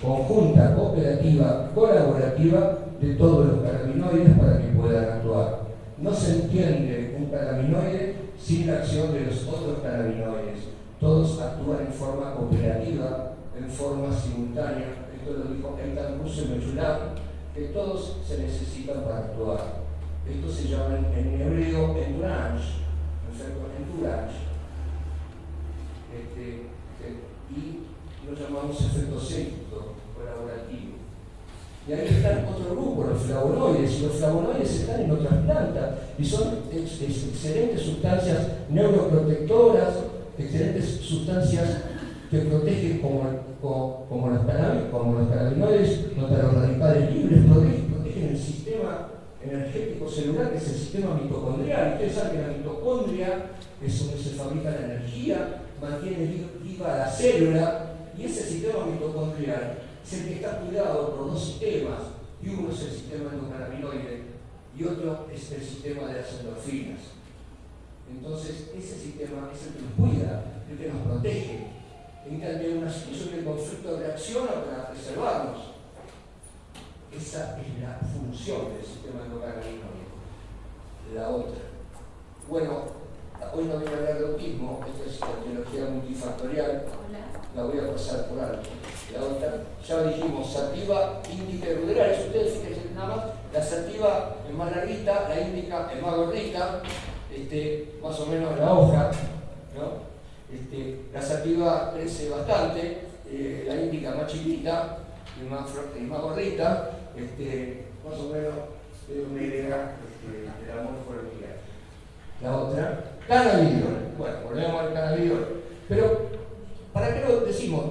Speaker 2: conjunta, cooperativa, colaborativa de todos los carabinoides para que puedan actuar. No se entiende un carabinoide sin la acción de los otros carabinoides todos actúan en forma cooperativa, en forma simultánea. Esto lo dijo Eitan Mechulam, que todos se necesitan para actuar. Esto se llama en hebreo entourage, ¿no es? Entourage. Este, este, y lo llamamos efecto séquito, colaborativo. Y ahí están otro grupo, los flavonoides. Los flavonoides están en otras plantas y son excelentes sustancias neuroprotectoras, excelentes sustancias que protegen como como, como los cannabinoides los radicales libres, protegen, el sistema energético celular, que es el sistema mitocondrial. Ustedes saben que la mitocondria es donde se fabrica la energía, mantiene viva la célula, y ese sistema mitocondrial es el que está cuidado por dos sistemas, y uno es el sistema endocannabinoide y otro es el sistema de las endorfinas. Entonces, ese sistema es el que nos cuida, el que nos protege, en cambio una situación de conflicto reacciona para preservarnos. Esa es la función del sistema endocannabinoide. La otra. Bueno, hoy no voy a hablar de autismo, esta es la teología multifactorial, la voy a pasar por alto. La otra, ya dijimos, sativa, índica y ruderales. Ustedes fíjense nada más, la sativa es más larguita, la índica es más gordita, este, más o menos la hoja, ¿no? Este, la sativa crece bastante, eh, la índica más chiquita y más, y más gordita, este, más o menos es una idea este, del amor día. La otra, cannabidiol. Bueno, volvemos al cannabidiol. Pero, ¿para qué lo decimos?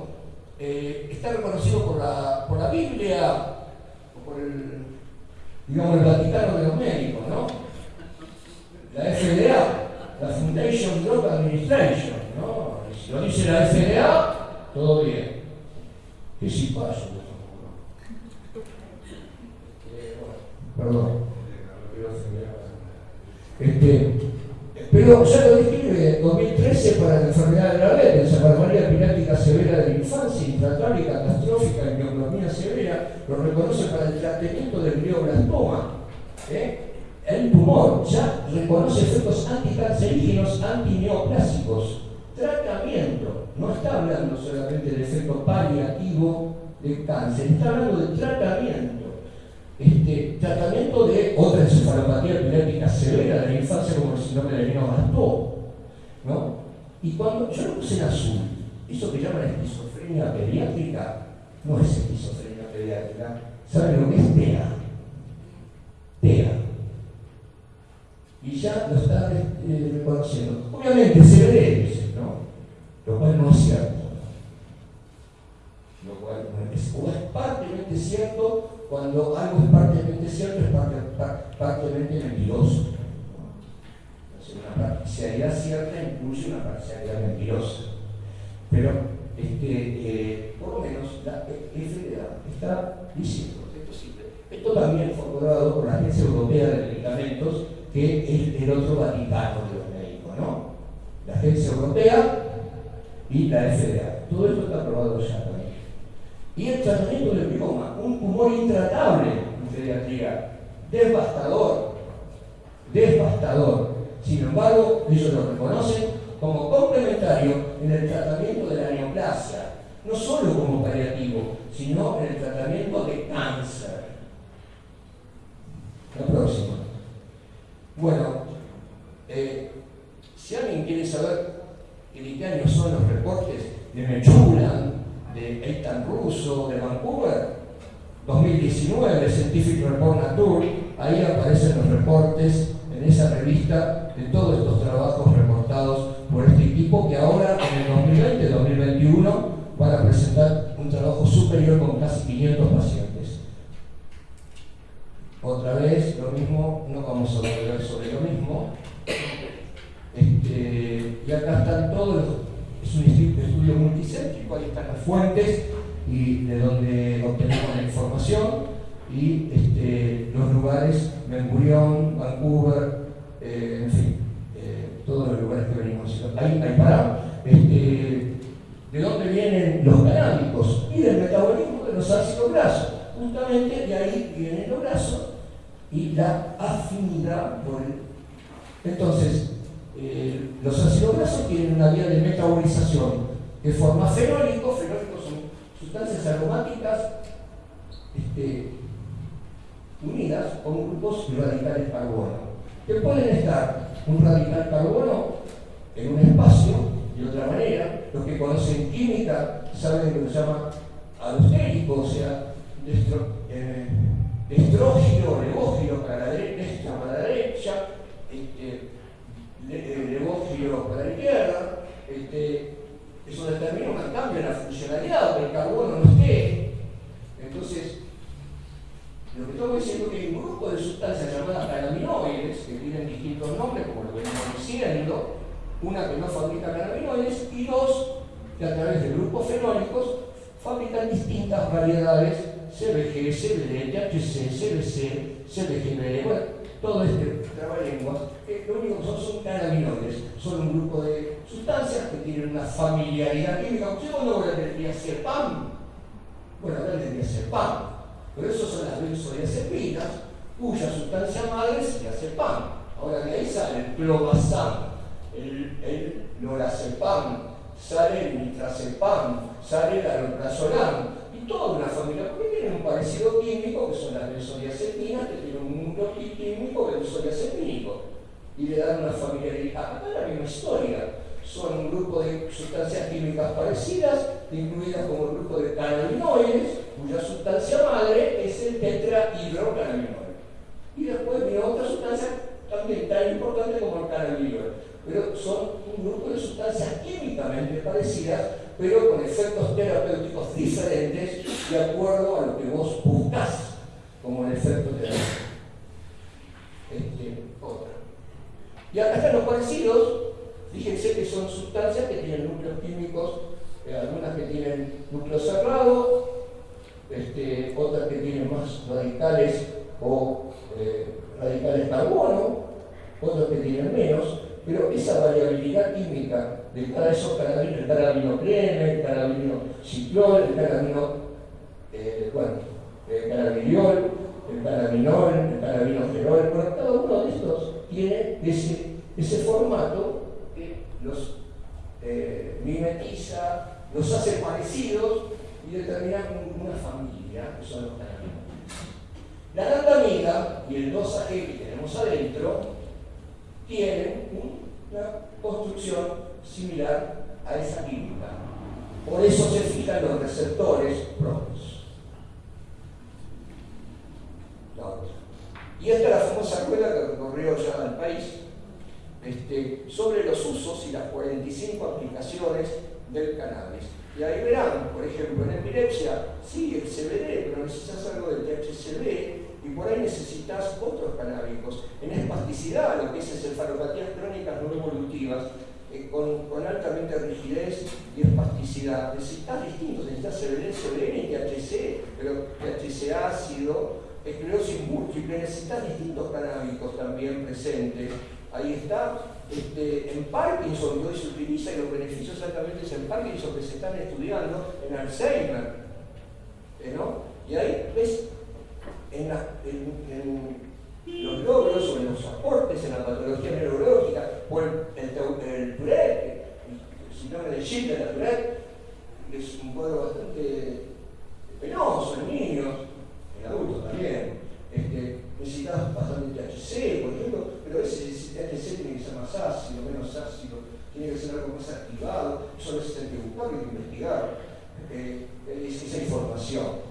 Speaker 2: Eh, está reconocido por la, por la Biblia o por el, digamos, el Vaticano de los médicos, ¿no? La FDA, la Foundation Drug Administration, ¿no? Si lo dice la FDA, todo bien. ¿Qué si pasa? Perdón. Este, pero ya lo describe en 2013 para la enfermedad de la diabetes, enfermedad epiléptica severa de la infancia, intratable y catastrófica en severa, lo reconoce para el tratamiento del glioblastoma. ¿eh? El tumor ya reconoce efectos anticancerígenos, antineoplásicos. Tratamiento. No está hablando solamente del efecto paliativo de cáncer, está hablando de tratamiento. Este, tratamiento de otra encefalopatía epiléptica severa de la infancia como el síndrome de Lennox-Gastaut. ¿no? Y cuando yo lo puse en azul, eso que llaman esquizofrenia pediátrica, no es esquizofrenia pediátrica. ¿Saben lo que es TEA? TEA. Y ya lo están eh, reconociendo. Obviamente se. Lo cual no es cierto. Lo cual no es, o es partemente cierto cuando algo es parcialmente cierto, es parcialmente mentiroso. una parcialidad cierta incluye una parcialidad mentirosa. Pero, este, eh, por lo menos, la FDA está diciendo, esto simple. Esto también fue acordado por la Agencia Europea de Medicamentos, que es el otro Vaticano de los médicos, ¿no? La Agencia Europea y la FDA. Todo esto está aprobado ya también y el tratamiento del bioma, un tumor intratable en pediatría, devastador, devastador. Sin embargo, ellos lo reconocen como complementario en el tratamiento de la neoplasia, no solo como paliativo, sino en el tratamiento de cáncer. La próxima. Bueno, eh, si alguien quiere saber año son los reportes de Mechulan, de Eitan Russo de Vancouver, 2019, Scientific Report Nature, ahí aparecen los reportes en esa revista de todos estos trabajos reportados por este equipo que ahora en el 2020-2021 van a presentar un trabajo superior con casi 500 pacientes. Otra vez, lo mismo, no vamos a volver sobre lo mismo. Este, y acá están todos es un estudio multicéntrico, ahí están las fuentes y de donde obtenemos la información y este, los lugares, Ben Vancouver, eh, en fin, eh, todos los lugares que venimos Ahí, ahí para, este, ¿de dónde vienen los canábicos? Y del metabolismo de los ácidos grasos. Justamente de ahí vienen los grasos y la afinidad por el... Entonces, eh, los ácidos grasos tienen una vía de metabolización que forma fenólicos, fenólicos son sustancias aromáticas este, unidas con grupos radicales carbono, que pueden estar un radical carbono en un espacio de otra manera, lo que conocen química saben lo que se llama alostérico, o sea, destro, cambio en la funcionalidad, que el carbono no esté. Entonces, lo que estamos diciendo es que hay un grupo de sustancias llamadas cannabinoides, que tienen distintos nombres, como lo venimos diciendo, una que no fabrica cannabinoides y dos que a través de grupos fenólicos fabrican distintas variedades CBG, CBD, THC, CBC, CBGB, bueno, todo este trabalenguas, que lo único que son son cannabinoides, son un grupo de sustancias que tienen una familiaridad química. ¿Usted cuando ser CEPAM? Bueno, acá ser PAM pero eso son las benzodiazepinas, cuya sustancia madre es diazepam. Ahora de ahí sale el clobazam, el, el lorazepam, sale el nitrazepam, sale el alprazolam, y toda una familia, porque tienen un parecido químico, que son las benzodiazepinas, que tienen un núcleo químico benzodiazepínico, y le dan una familiaridad. Acá la misma historia son un grupo de sustancias químicas parecidas, incluidas como el grupo de cannabinoides, cuya sustancia madre es el tetrahidrocannabinoide. Y después viene otra sustancia también tan importante como el cannabinoide. Pero son un grupo de sustancias químicamente parecidas, pero con efectos terapéuticos diferentes de acuerdo a lo que vos buscas como el efecto terapéutico. Otra. Y acá están los parecidos Fíjense que son sustancias que tienen núcleos químicos, eh, algunas que tienen núcleo cerrado, este, otras que tienen más radicales o eh, radicales carbono, otras que tienen menos, pero esa variabilidad química de cada esos carabinos, el carabino creme, el carabino ciclón, el carabino, eh, bueno, el carabiniol, el carabinol, el carabino gerol, bueno, cada uno de estos tiene ese, ese formato los eh, mimetiza, los hace parecidos y determinan una familia, que son los cannabinoides. La nandamida y el 2AG que tenemos adentro tienen una construcción similar a esa química. Por eso se fijan los receptores propios. Y esta es la famosa rueda que recorrió ya el país, este, sobre los usos y las 45 aplicaciones del cannabis. Y ahí verán, por ejemplo, en epilepsia, sí, el CBD, pero necesitas algo del THCB y por ahí necesitas otros canábicos. En espasticidad, lo que es encefalopatías crónicas no evolutivas, eh, con, altamente rigidez y espasticidad, necesitas distintos, necesitas CBD, CBN THC, pero THC ácido, esclerosis múltiple, necesitas distintos canábicos también presentes Ahí está. Este, en Parkinson hoy se utiliza y los beneficios exactamente es en Parkinson que se están estudiando en Alzheimer. ¿eh, ¿no? Y ahí ves en, los logros o en los aportes en la patología neurológica o el, el, el Tourette, el síndrome de Schindler, la Tourette, es un cuadro bastante penoso en niños, en adultos también. Este, necesitas bastante THC, por ejemplo, pero ese THC tiene que ser más ácido, menos ácido, tiene que ser algo más activado, eso necesita que buscar y investigar eh, esa información.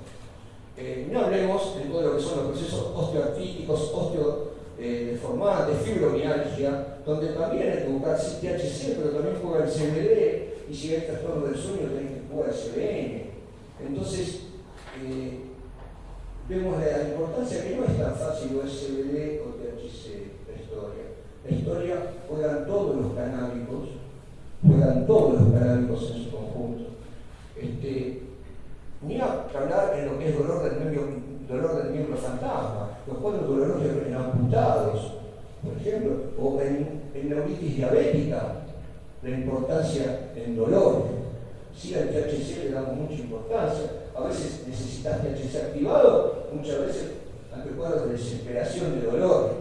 Speaker 2: Eh, no hablemos de todo lo que son los procesos osteoartríticos, osteodeformantes, eh, fibromialgia, donde también hay que buscar THC, pero también juega el CBD, y si hay trastorno del sueño, tienen que jugar el CBN. Entonces, vemos la importancia que no es tan fácil o SBD o THC la historia. La historia juegan todos los canábicos, juegan todos los canábicos en su conjunto. Este, ni a hablar en lo que es dolor del miembro, dolor del miembro fantasma, los cuadros dolorosos en amputados, por ejemplo, o en, en neuritis diabética, la importancia en dolor. Sí, al THC le damos mucha importancia. A veces necesitas THC activado, muchas veces ante cuadros de desesperación, de dolor.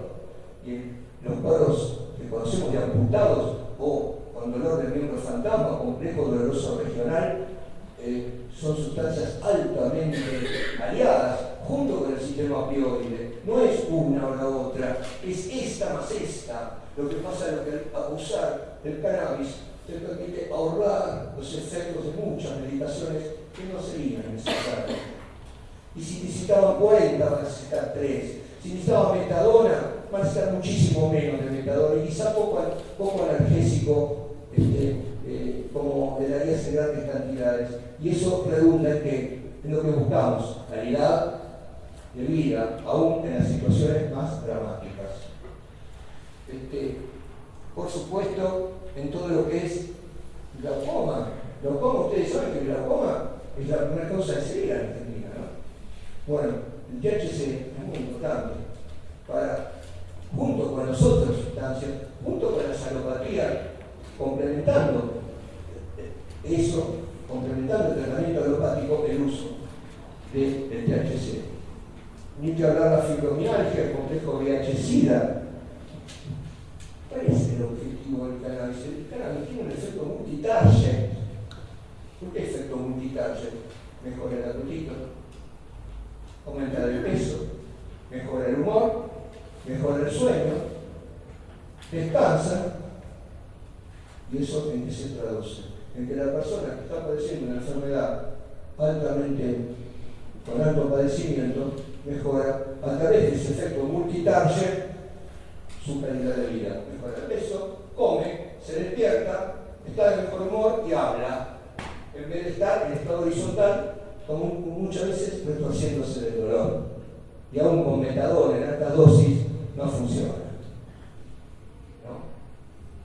Speaker 2: Y los cuadros que conocemos de amputados o con dolor del miembro fantasma, complejo doloroso regional, eh, son sustancias altamente aliadas junto con el sistema opioide. No es una o la otra, es esta más esta. Lo que pasa es que abusar del cannabis te permite ahorrar los efectos de muchas medicaciones que no serían necesarias. Y si necesitaban 40, van a necesitar 3. Si necesitaban metadona, van a necesitar muchísimo menos de metadona y quizá poco, poco analgésico este, eh, como le darías en grandes cantidades. Y eso redunda en, que, en lo que buscamos, calidad de vida, aún en las situaciones más dramáticas. Este, por supuesto, en todo lo que es glaucoma. Glaucoma, ustedes saben que el glaucoma es la causa de ceguera en Argentina, ¿no? Bueno, el THC es muy importante para, junto con las otras sustancias, junto con las alopatías, complementando eso, complementando el tratamiento alopático, el uso del THC. Ni que hablar de la fibromialgia, el complejo VIH-Sida. ¿Cuál es el objetivo del cannabis? El cannabis tiene un efecto multitarget. ¿Por qué efecto multitarget? Mejora el apetito, aumenta el peso, mejora el humor, mejora el sueño, descansa, y eso en qué se traduce? En que la persona que está padeciendo una enfermedad altamente, con alto padecimiento, mejora a través de ese efecto multitarget su calidad de vida. Mejora el peso, come, se despierta, está de mejor humor y habla. En vez de estar en estado horizontal, como muchas veces retorciéndose del dolor. Y aún con metadona en alta dosis no funciona.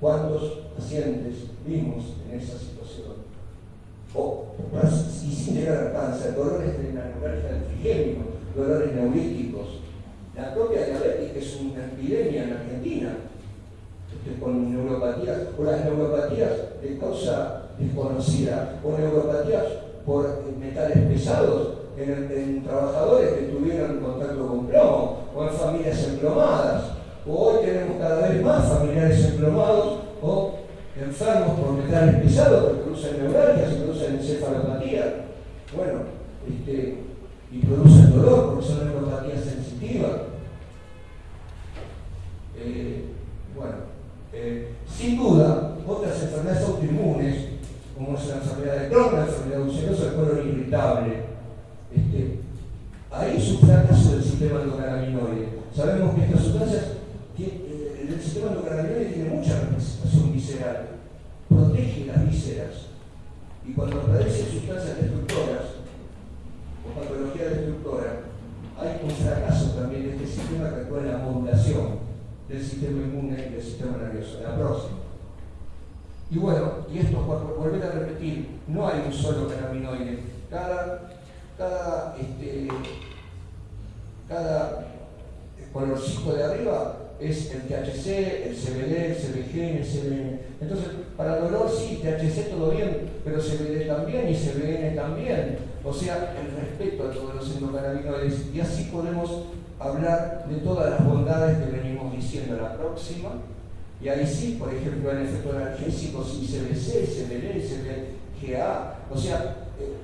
Speaker 2: ¿Cuántos pacientes vimos en esa situación? O, y sin llegar al cáncer, dolores trigémino, dolores neuríticos. La propia diabetes, que es una epidemia en Argentina, este, con neuropatías, o las neuropatías de causa desconocida, o neuropatías por metales pesados en, trabajadores que tuvieron contacto con plomo, o en familias emplomadas hoy tenemos cada vez más familiares emplomados o enfermos por metales pesados que producen neuralgias y producen encefalopatía. Bueno, este, y producen dolor porque son neuropatías sensitivas. Eh, bueno, eh, sin duda, otras enfermedades autoinmunes, como es la enfermedad de Crohn, la enfermedad ulcerosa, el colon irritable, este, ahí es un fracaso del sistema endocannabinoide. Sabemos que estas sustancias eh, el sistema endocannabinoide tiene mucha representación visceral, protege las vísceras y cuando aparecen sustancias destructoras o patología destructora, hay un fracaso también de este sistema que actúa en la modulación del sistema inmune y del sistema nervioso, la próxima. Y bueno, y esto, por volver a repetir, no hay un solo cannabinoide. Cada, cada, este, cada colorcito de arriba es el THC, el CBD, el CBG, el CBN. Entonces, para dolor sí, THC todo bien, pero CBD también y CBN también. O sea, el respeto a todos los endocannabinoides. Y así podemos hablar de todas las bondades que venimos diciendo la próxima. Y ahí sí, por ejemplo, el efecto analgésico, sí, CBC, CBD, CBGA. O sea,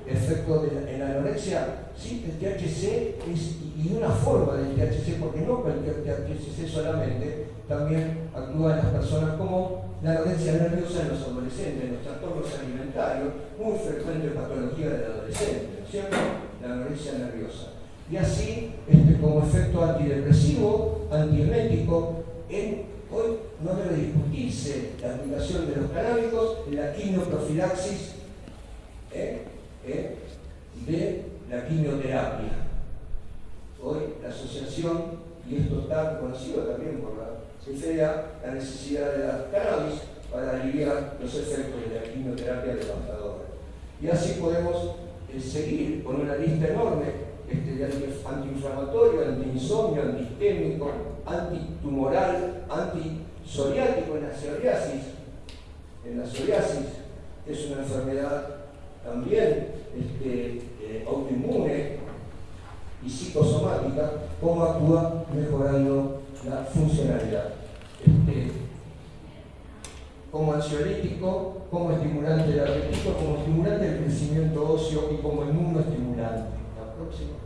Speaker 2: efecto de, en la anorexia, sí, el THC es, y una forma del THC, porque no cualquier THC solamente, también actúa en las personas como la anorexia nerviosa en los adolescentes, en los trastornos alimentarios, muy frecuente patología del adolescente, ¿no es cierto? La anorexia nerviosa. Y así, este, como efecto antidepresivo, antiemético, hoy no debe discutirse la aplicación de los canábicos en la quimioprofilaxis ¿eh? de la quimioterapia. Hoy la asociación, y esto está conocido también por la CFEA, la necesidad de la cannabis para aliviar los efectos de la quimioterapia devastadora. Y así podemos eh, seguir con una lista enorme este, de antiinflamatorio, antiinsomnio, antistémico, antitumoral, antisoriático en la psoriasis. En la psoriasis es una enfermedad también este, eh, autoinmune y psicosomática, cómo actúa mejorando la funcionalidad. Este, como ansiolítico, como estimulante del apetito, como estimulante del crecimiento óseo y como inmunoestimulante. La próxima.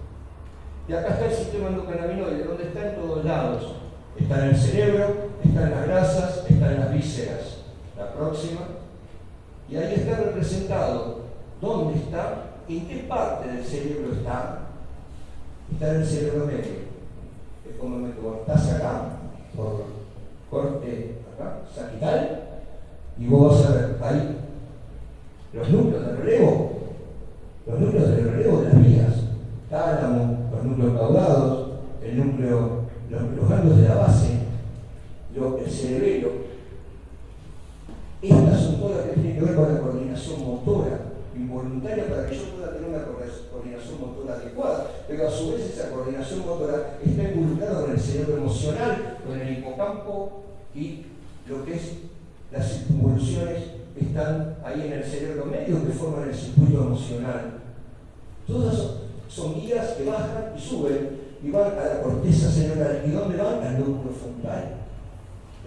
Speaker 2: Y acá está el sistema endocannabinoide, donde está en todos lados. Está en el cerebro, está en las grasas, está en las vísceras. La próxima. Y ahí está representado dónde está, en qué parte del cerebro está. Está en el cerebro medio. Es como me estás acá, por corte acá, sagital, y vos vas a ver ahí los núcleos de relevo, los núcleos de relevo de las vías, tálamo, los núcleos caudados, el núcleo, los, los de la base, lo, el cerebelo. Estas son todas las que tienen que ver con la coordinación motora involuntaria para que yo pueda tener una coordinación motora adecuada, pero a su vez esa coordinación motora está involucrada con el cerebro emocional, con el hipocampo y lo que es las circunvoluciones están ahí en el cerebro medio que forman el circuito emocional. Todas son, guías que bajan y suben y van a la corteza cerebral. ¿Y dónde van? Al lóbulo frontal.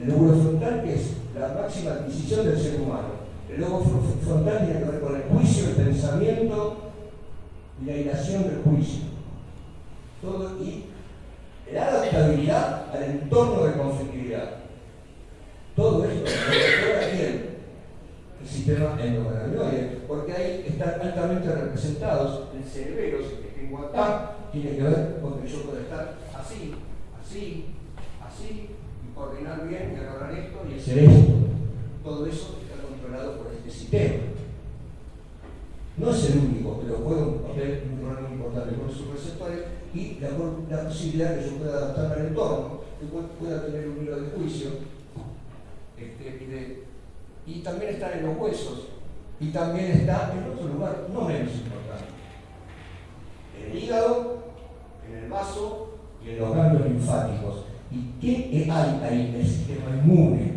Speaker 2: El lóbulo frontal que es la máxima adquisición del ser humano. El lóbulo frontal tiene que ver con el juicio, el pensamiento y la ilación del juicio. Todo y la adaptabilidad al entorno de conflictividad. Todo esto aquí el sistema endocannabinoide, porque ahí están altamente representados el cerebro, que tengo acá, tiene que ver con que yo pueda estar así, así, así, y coordinar bien y agarrar esto y hacer esto. Todo eso está controlado por este sistema. No es el único, pero juega un papel un rol muy importante con sus receptores y la, la, posibilidad que yo pueda adaptarme al entorno, que pueda tener un hilo de juicio este, y de y también está en los huesos, y también está en otro lugar no menos importante, en el hígado, en el vaso y en los ganglios linfáticos. ¿Y qué hay ahí? El sistema inmune.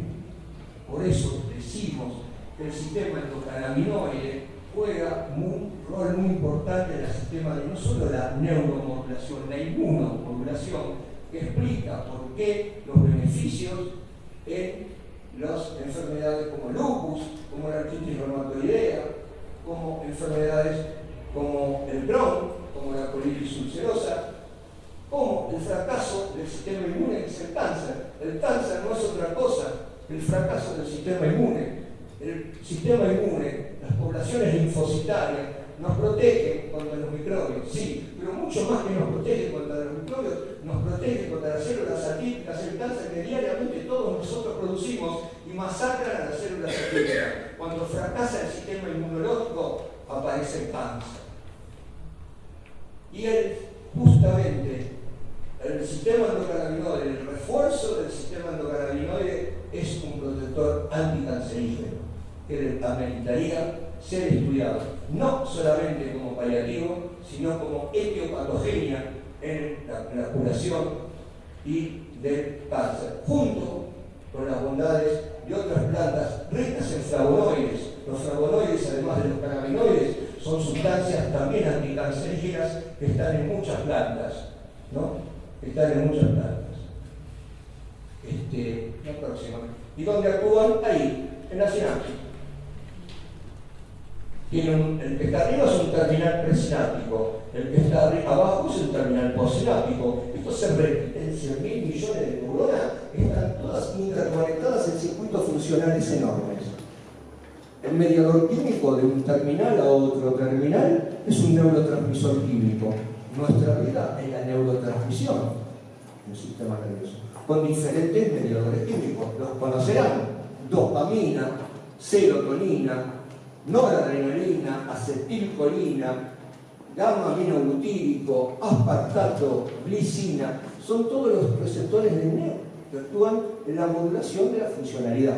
Speaker 2: Por eso decimos que el sistema endocannabinoide juega un rol muy importante en el sistema de no solo la neuromodulación, la inmunomodulación, que explica por qué los beneficios en las enfermedades como lupus, como la artritis reumatoidea, como enfermedades como el Crohn, como la colitis ulcerosa, como el fracaso del sistema inmune, es el cáncer. El cáncer no es otra cosa que el fracaso del sistema inmune. El sistema inmune, las poblaciones linfocitarias, nos protege contra los microbios, sí, pero mucho más que nos protege contra los microbios, nos protege contra las células atípicas, el cáncer que diariamente todos nosotros producimos y masacran a las células atípicas. Cuando fracasa el sistema inmunológico, aparece el cáncer. Y él, justamente, el sistema endocannabinoide, el refuerzo del sistema endocannabinoide es un protector anticancerígeno que ameritaría ser estudiado, no solamente como paliativo, sino como etiopatogenia en la, curación y del cáncer, junto con las bondades de otras plantas ricas en flavonoides. Los flavonoides, además de los cannabinoides, son sustancias también anticancerígenas que están en muchas plantas, ¿no? Están en muchas plantas. Este, la próxima. ¿Y dónde actúan? Ahí, en la sinapsis el que está arriba es un terminal presináptico, el que está abajo es un terminal postsináptico. Esto se en 100 mil millones de neuronas, están todas interconectadas en circuitos funcionales enormes. El mediador químico de un terminal a otro terminal es un neurotransmisor químico. Nuestra vida es la neurotransmisión del sistema nervioso, con diferentes mediadores químicos. Los conocerán, dopamina, serotonina, noradrenalina, acetilcolina, gamma aminobutírico, aspartato, glicina, son todos los receptores de NEO que actúan en la modulación de la funcionalidad.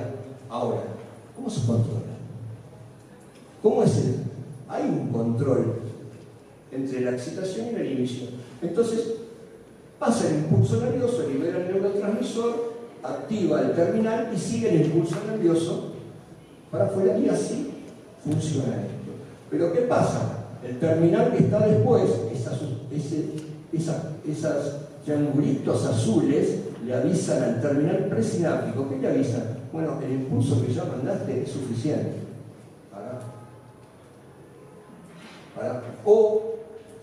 Speaker 2: Ahora, ¿cómo se controla? ¿Cómo es el? Hay un control entre la excitación y la inhibición. Entonces, pasa el impulso nervioso, libera el neurotransmisor, activa el terminal y sigue el impulso nervioso para afuera y así funciona esto. Pero ¿qué pasa? El terminal que está después, esas, esos triangulitos azules le avisan al terminal presináptico. ¿Qué le avisan? Bueno, el impulso que ya mandaste es suficiente. Para, para, o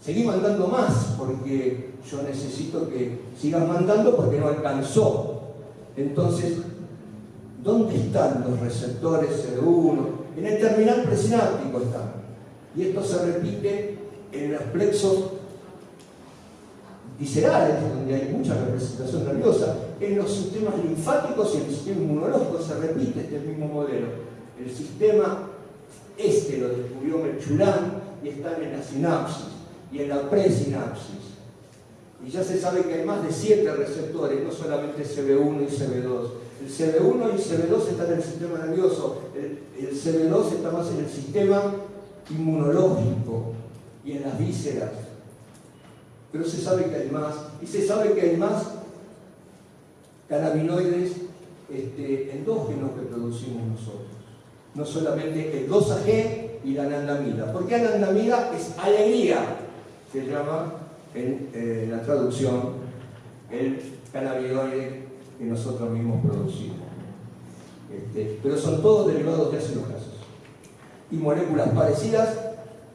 Speaker 2: seguí mandando más porque yo necesito que sigas mandando porque no alcanzó. Entonces, ¿dónde están los receptores CD1, En el terminal presináptico está. Y esto se repite en los plexos viscerales, donde hay mucha representación nerviosa, en los sistemas linfáticos y en el sistema inmunológico se repite este mismo modelo. El sistema este lo descubrió Merchulán y están en la sinapsis y en la presinapsis. Y ya se sabe que hay más de siete receptores, no solamente CB1 y CB2. El CB1 y CB2 están en el sistema nervioso, el, el CB2 está más en el sistema inmunológico y en las vísceras. Pero se sabe que hay más, y se sabe que hay más cannabinoides este, endógenos que producimos nosotros. No solamente el 2AG y la anandamida. Porque anandamida es alegría, se llama en eh, la traducción el cannabinoide que nosotros mismos producimos. Este, pero son todos derivados de ácidos grasos y moléculas parecidas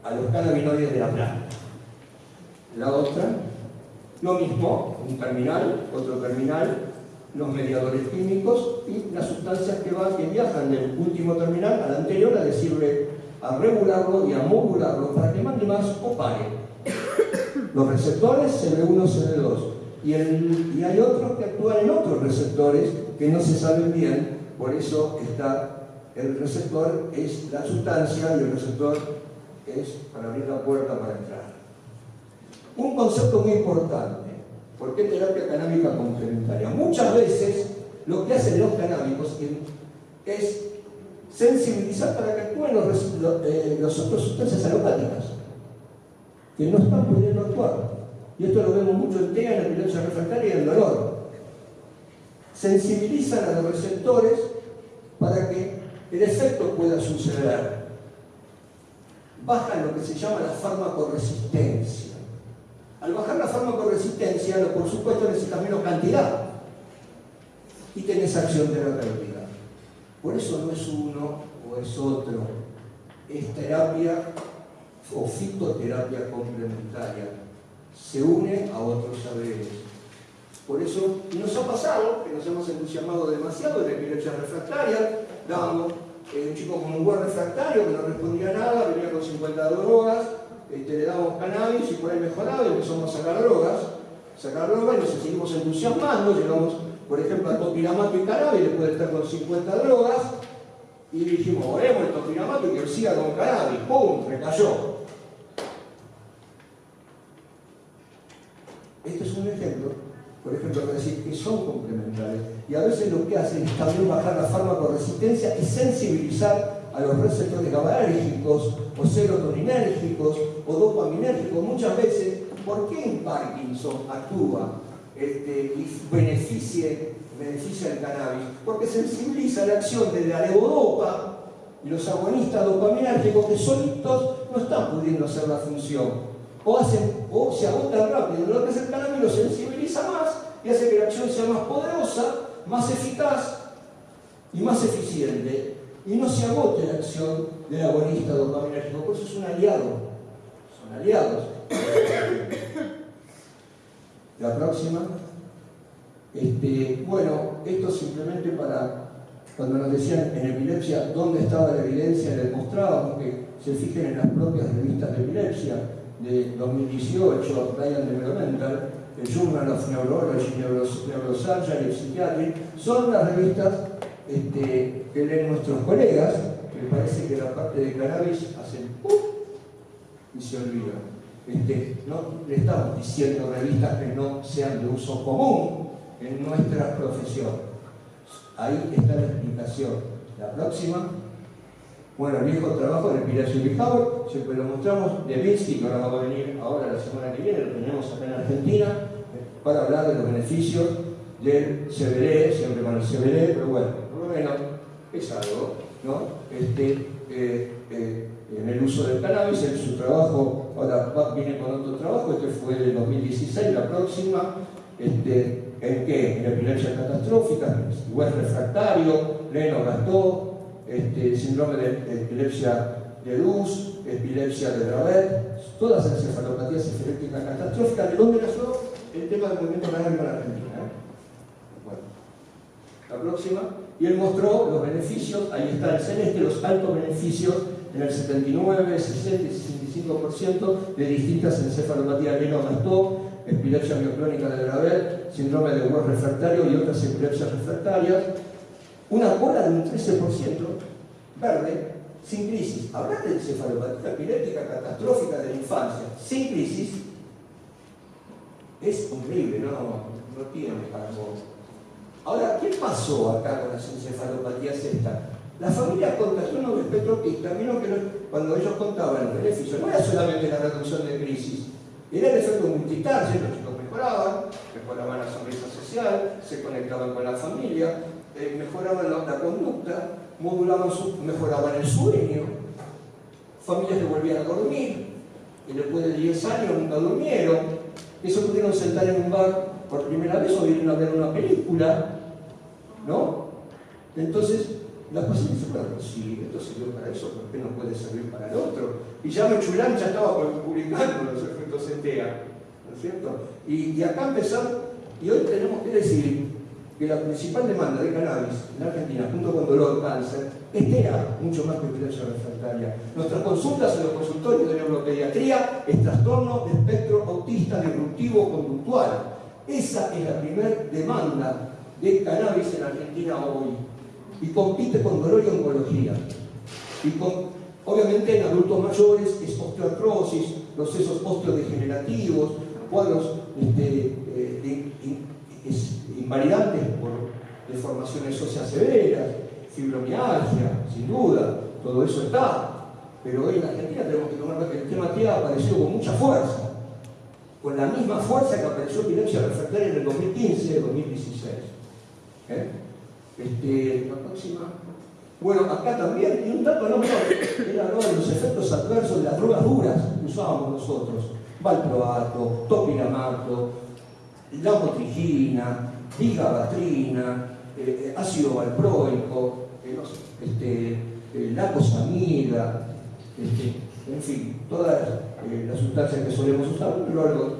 Speaker 2: a los cannabinoides de la planta. La otra, lo mismo, un terminal, otro terminal, los mediadores químicos y las sustancias que, van, que viajan del último terminal al anterior a decirle a regularlo y a modularlo para que mande más o pare. Los receptores CB1, CB2 y, y hay otros que actúan en otros receptores que no se saben bien, por eso está el receptor es la sustancia y el receptor es para abrir la puerta para entrar. Un concepto muy importante, ¿por qué terapia canábica complementaria? Muchas veces lo que hacen los canábicos es sensibilizar para que actúen los, eh, las otras sustancias alopáticas, que no están pudiendo actuar. Y esto lo vemos mucho en TEA, en la epilepsia refractaria y el dolor. Sensibilizan a los receptores para que el efecto pueda suceder. Baja lo que se llama la farmacoresistencia. Al bajar la farmacoresistencia, por supuesto necesitas menos cantidad y tenés acción terapéutica. Por eso no es uno o es otro, es terapia o fitoterapia complementaria. Se une a otros saberes. Por eso nos ha pasado que nos hemos entusiasmado demasiado de la epilepsia refractaria, dando eh, un chico con un buen refractario que no respondía a nada, venía con 50 drogas, este, le damos cannabis y por ahí mejoraba y empezamos a sacar drogas, sacar drogas y nos seguimos entusiasmando, llegamos por ejemplo, al topiramato y cannabis, después de estar con 50 drogas, y dijimos, oremos el topiramato y que siga con cannabis, ¡pum! recayó. Este es un ejemplo, por ejemplo, para decir que son complementarios. Y a veces lo que hacen es también bajar la farmacoresistencia y sensibilizar a los receptores GABAérgicos o serotoninérgicos o dopaminérgicos. Muchas veces, ¿por qué en Parkinson actúa este, y beneficia el cannabis, porque sensibiliza la acción de la levodopa y los agonistas dopaminérgicos que solitos no están pudiendo hacer la función. O, hacen, o se agotan rápido, lo que es el cannabis lo sensibiliza más y hace que la acción sea más poderosa, más eficaz y más eficiente. Y no se agote la acción del agonista dopaminérgico, por eso es un aliado. Son aliados. La próxima. Este, bueno, esto simplemente para, cuando nos decían en epilepsia dónde estaba la evidencia, les mostrábamos que se fijen en las propias revistas de epilepsia de 2018, Ryan Developmental, el Journal of Neurology, Neurosurgery, Psychiatry, son las revistas este, que leen nuestros colegas, que parece que la parte de cannabis hacen ¡pum! y se olvidan. Este, no le estamos diciendo revistas que no sean de uso común en nuestra profesión. Ahí está la explicación. La próxima, bueno, el viejo trabajo de Pilacio Bijauer, siempre lo mostramos, de Vinci, que ahora va a venir ahora la semana que viene, lo tenemos acá en Argentina, para hablar de los beneficios del CBD, siempre con el CBD, pero bueno, por lo menos es algo, ¿no? Este, eh, eh, en el uso del cannabis, en su trabajo, ahora viene con otro trabajo, este fue de 2016, la próxima, este, ¿en qué? En epilepsia catastrófica, igual refractario, Leno gastó, este, síndrome de, epilepsia de luz, epilepsia de Dravet, todas las encefalopatías epilépticas catastróficas, ¿de dónde nació el tema del movimiento canábico en Argentina? ¿eh? Bueno, la próxima, y él mostró los beneficios, ahí está el celeste, los altos beneficios en el 79, 60 y 65% de distintas encefalopatías Leno-Gastaut, epilepsia mioclónica de Gravel, síndrome de West refractario y otras epilepsias refractarias. Una cola de un 13% verde, sin crisis. Hablar de encefalopatía epiléptica catastrófica de la infancia, sin crisis, es increíble, no, no tiene algo. Ahora, ¿qué pasó acá con las encefalopatías estas? La familia contagió unos espectropistas, vieron que cuando ellos contaban el beneficio, no era solamente la reducción de crisis, era el efecto multitarget, los chicos mejoraban, mejoraban la sonrisa social, se conectaban con la familia, eh, mejoraban la, conducta, modulaban su, mejoraban el sueño, familias que volvían a dormir, y después de 10 años nunca durmieron, eso pudieron sentar en un bar por primera vez o vienen a ver una película, ¿no? Entonces, las pacientes se fueron, sí, esto sirvió para eso, ¿por qué no puede servir para el otro? Y ya Mechulán ya estaba publicando los efectos TEA, ¿no es cierto? Y, acá empezamos, y hoy tenemos que decir que la principal demanda de cannabis en Argentina, junto con dolor, cáncer, es TEA, mucho más que epilepsia refractaria. Nuestras consultas en los consultorios de neuropediatría es trastorno de espectro autista disruptivo conductual. Esa es la primera demanda de cannabis en Argentina hoy. Y compite con dolor y oncología. Y con, obviamente en adultos mayores es osteoartrosis, procesos osteodegenerativos, cuadros este, invalidantes por deformaciones óseas severas, fibromialgia, sin duda, todo eso está. Pero hoy en Argentina tenemos que tomar que el tema TIA apareció con mucha fuerza con la misma fuerza que apareció epilepsia refractaria en el 2015 2016. ¿Eh? Este. Bueno, acá también, y un dato no menor, era los efectos adversos de las drogas duras que usábamos nosotros. Valproato, topiramato, lamotrigina, bigabatrina, eh, eh, ácido valproico, este, lacosamida, este, en fin, todas eh, las sustancias que solemos usar, pero algo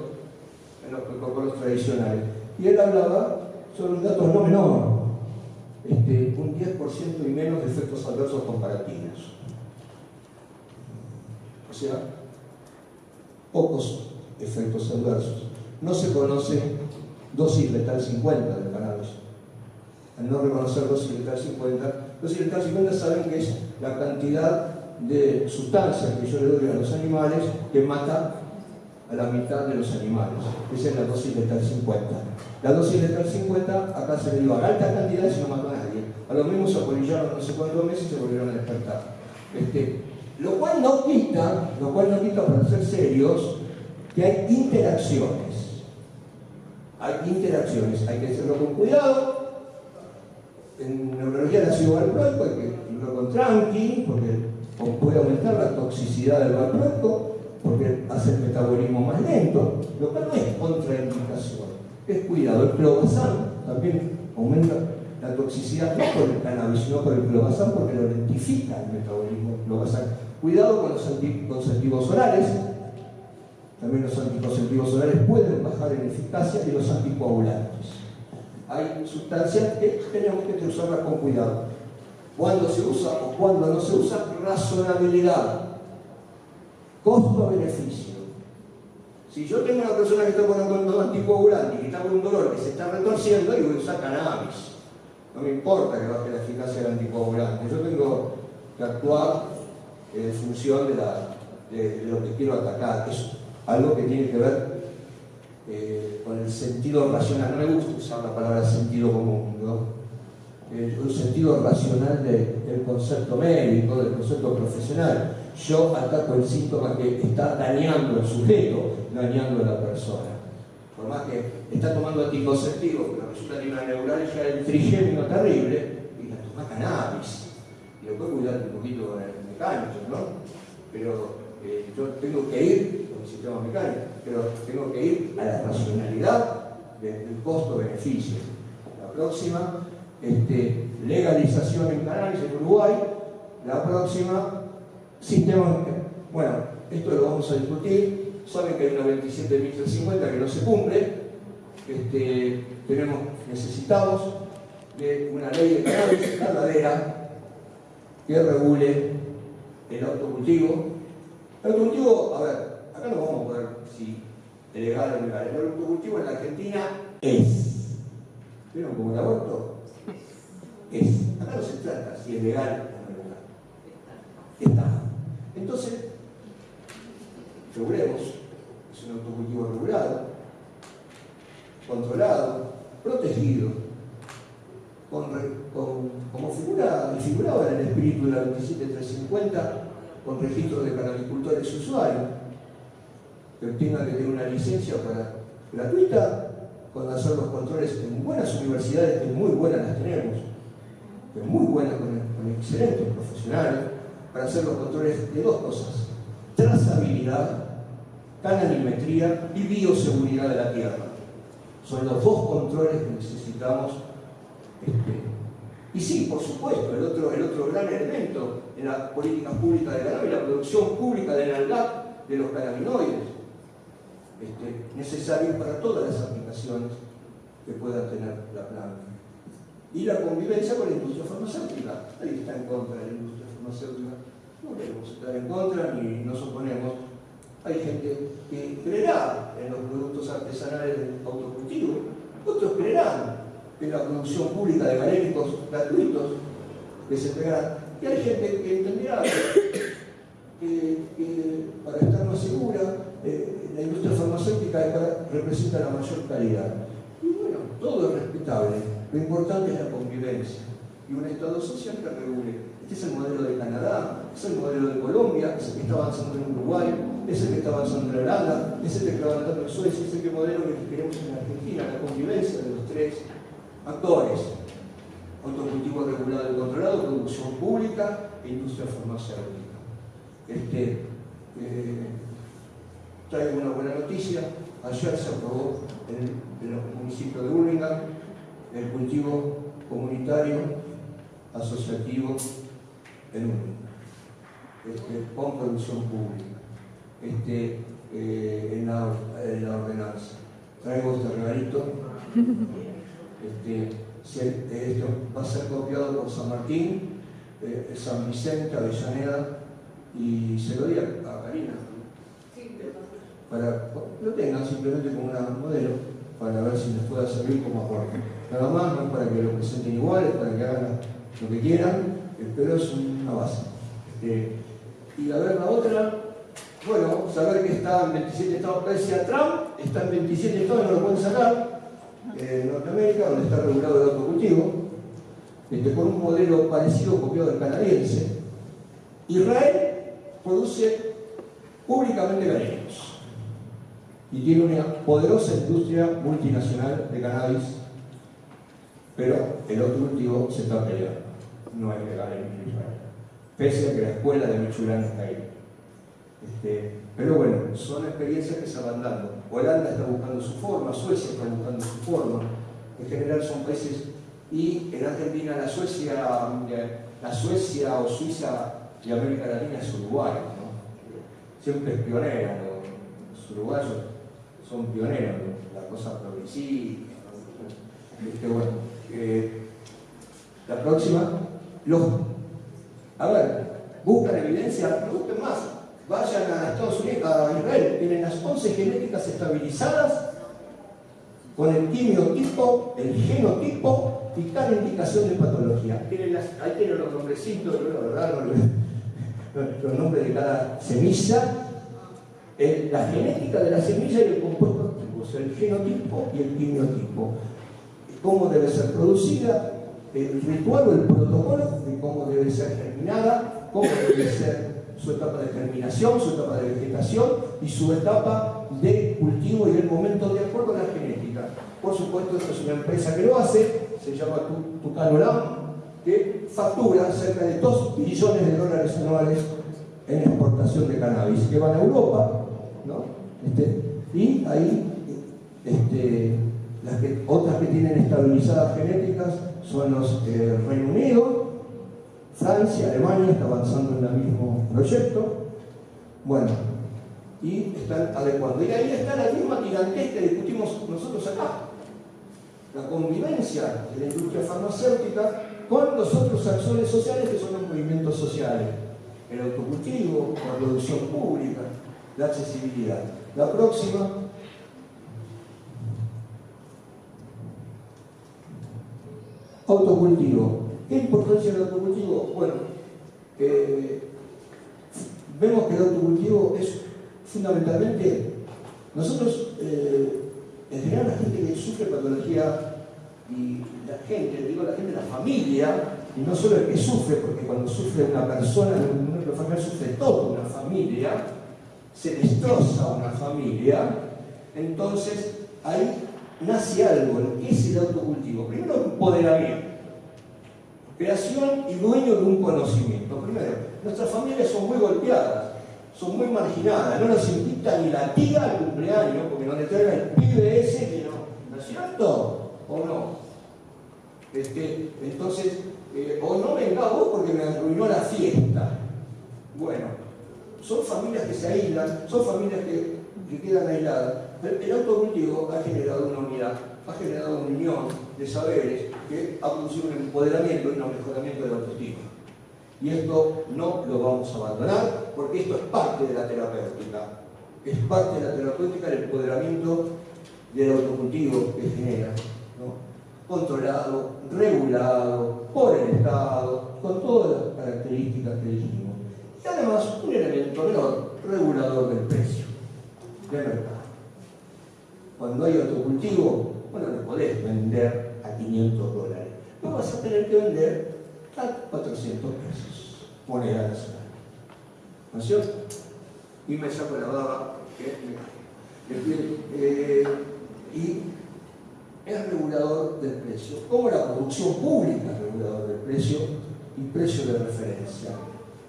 Speaker 2: en los protocolos tradicionales. Y él hablaba sobre un dato no menor, este, un 10% y menos de efectos adversos comparativos. O sea, pocos efectos adversos. No se conoce dosis letal 50 del cannabis. Al no reconocer dosis letal 50, dosis letal 50 saben que es la cantidad de sustancias que yo le doy a los animales que mata a la mitad de los animales. Esa es la dosis letal 50. La dosis letal 50 acá se le dio a altas cantidades y no mató a nadie. A lo mismo se apolillaron no sé cuántos meses y se volvieron a despertar. Este, lo cual no quita, lo cual no quita para ser serios, que hay interacciones. Hay interacciones, hay que hacerlo con cuidado. En neurología ciudad del hay que irlo con tranqui, porque puede aumentar la toxicidad del valproato porque hace el metabolismo más lento, lo cual no es contraindicación, es cuidado. El clobazán también aumenta la toxicidad no por el cannabis, sino por el clobazán porque lo lentifica el metabolismo clobazán. Cuidado con los anticonceptivos orales, también los anticonceptivos orales pueden bajar en eficacia y los anticoagulantes. Hay sustancias que tenemos que usarlas con cuidado cuándo se usa o cuándo no se usa, razonabilidad, costo-beneficio. Si yo tengo una persona que está con un anticoagulante y que está con un dolor que se está retorciendo, y voy a usar cannabis. No me importa que baje la eficacia del anticoagulante. Yo tengo que actuar en función de, lo que quiero atacar. Algo que tiene que ver eh, con el sentido racional. No me gusta usar la palabra sentido común, ¿no? eh, un sentido racional del concepto médico, del concepto profesional. Yo ataco el síntoma que está dañando al sujeto, dañando a la persona. Por más que está tomando anticonceptivos, pero resulta que una neuralgia del trigémino terrible, y la toma cannabis. Y lo puede cuidar un poquito con el mecánico, ¿no? Pero eh, yo tengo que ir el sistema mecánico, pero tengo que ir a la racionalidad del costo-beneficio. La próxima este, legalización en cannabis en Uruguay, la próxima, sistema, bueno, esto lo vamos a discutir, saben que hay una 27.350 que no se cumple, este, tenemos, necesitamos de una ley de cannabis verdadera que regule el autocultivo. El autocultivo, a ver, acá no vamos a poder si legal o ilegal. El autocultivo en la Argentina es. ¿Vieron como el aborto? Es. Acá no se trata si es legal o no legal. Está. Entonces, regulemos. Es un autocultivo regulado, controlado, protegido, con, como figura, figurado en el espíritu de la 27350, con registro de canalicultores usuarios, que tenga que tener una licencia para, gratuita, con hacer los controles en buenas universidades, que muy buenas las tenemos, que muy buenas con, excelentes profesionales, para hacer los controles de dos cosas, trazabilidad, canalimetría y bioseguridad de la tierra. Son los dos controles que necesitamos. Este, y sí, por supuesto, el otro, el otro gran elemento en la política pública de cannabis, la producción pública de NALGAP de los cannabinoides, este, necesarios para todas las aplicaciones que pueda tener la planta. Y la convivencia con la industria farmacéutica. Ahí está en contra de la industria farmacéutica. No queremos estar en contra ni nos oponemos. Hay gente que creerá en los productos artesanales del autocultivo, otros creerán en la producción pública de galénicos gratuitos que se. Y hay gente que entenderá que, para estar más segura, eh, la industria farmacéutica representa la mayor calidad. Y bueno, todo es respetable. Lo importante es la convivencia y un Estado social que regule. Este es el modelo de Canadá, es el modelo de Colombia, es el que está avanzando en Uruguay, es el que está avanzando en Holanda, es el que está avanzando en Suecia, es el modelo que queremos en Argentina, la convivencia de los tres actores. Autocultivo regulado y controlado, producción pública e industria farmacéutica. Este, eh, traigo una buena noticia. Ayer se aprobó en el, municipio de Burlingame el cultivo comunitario asociativo en Burlingame, este, con producción pública, este, eh, en, la, ordenanza. Traigo este regalito. Este, esto va a ser copiado por San Martín, eh, San Vicente, Avellaneda, y se lo di a Karina para lo tengan simplemente como una modelo para ver si les pueda servir como aporte. Nada más, no es para que lo presenten iguales, para que hagan lo que quieran, eh, pero es una base. Este, y a ver la otra, bueno, saber que está en 27 estados, pese a Trump, está en 27 estados, no lo pueden sacar, en Norteamérica, donde está regulado el autocultivo, este, con un modelo parecido copiado del canadiense. Israel produce públicamente ganénicos y tiene una poderosa industria multinacional de cannabis, pero el otro cultivo se está peleando. No es legal en Israel. Pese a que la escuela de Michurán está ahí. Este, pero bueno, son experiencias que se van dando. Holanda está buscando su forma, Suecia está buscando su forma. En general son países, y en Argentina la Suecia, la Suecia o Suiza de América Latina es Uruguay, ¿no? Siempre es pionera, los uruguayos son pioneros, la cosa progresiva. Este, bueno, eh, la próxima, los, a ver, buscan evidencia, busquen más, vayan a Estados Unidos, a Israel, tienen las 11 genéticas estabilizadas con el quimiotipo, el genotipo y cada indicación de patología. Tienen ahí tienen los nombrecitos, ¿verdad? los nombres de cada semilla la genética de la semilla y el compuesto activo, el genotipo y el quimiotipo. Cómo debe ser producida, el ritual o el protocolo de cómo debe ser germinada, cómo debe ser su etapa de germinación, su etapa de vegetación y su etapa de cultivo y el momento de acuerdo a la genética. Por supuesto, esta es una empresa que lo hace, se llama Tucanolam, que factura cerca de 2 billones de dólares anuales en exportación de cannabis, que van a Europa, este, y ahí este, las otras que tienen estabilizadas genéticas son los eh, Reino Unido, Francia, Alemania está avanzando en el mismo proyecto. Bueno, y están adecuando. Y ahí está la misma tirantez que discutimos nosotros acá. la convivencia de la industria farmacéutica con los otros actores sociales que son los movimientos sociales, el autocultivo, la producción pública, la accesibilidad. La próxima. Autocultivo. ¿Qué importancia del autocultivo? Bueno, eh, vemos que el autocultivo es fundamentalmente, nosotros, eh, en general la gente que sufre patología y la gente, digo la gente, la familia, y no solo el que sufre, porque cuando sufre una persona, la familia sufre toda una familia, se destroza una familia, entonces ahí nace algo, que es el autocultivo. Primero, empoderamiento, creación y dueño de un conocimiento. Primero, nuestras familias son muy golpeadas, son muy marginadas, no nos invita ni la tía al cumpleaños porque no le traigan el pibe ese que no, ¿no es cierto? ¿O no? Este, entonces, eh, o no venga vos porque me arruinó la fiesta. Bueno, son familias que se aíslan, son familias que, quedan aisladas. El, autocultivo ha generado una unidad, ha generado una unión de saberes que ha producido un empoderamiento y un mejoramiento de la autoestima. Y esto no lo vamos a abandonar porque esto es parte de la terapéutica. Es parte de la terapéutica el empoderamiento del autocultivo que genera. Controlado, regulado por el Estado, con todas las características que dijimos. Y además un elemento menor, regulador del precio de mercado. Cuando hay autocultivo, bueno, lo podés vender a 500 dólares. No vas a tener que vender a 400 pesos, moneda nacional. ¿No es cierto? Y me saco la baba, que eh, y es regulador del precio, como la producción pública es regulador del precio y precio de referencia.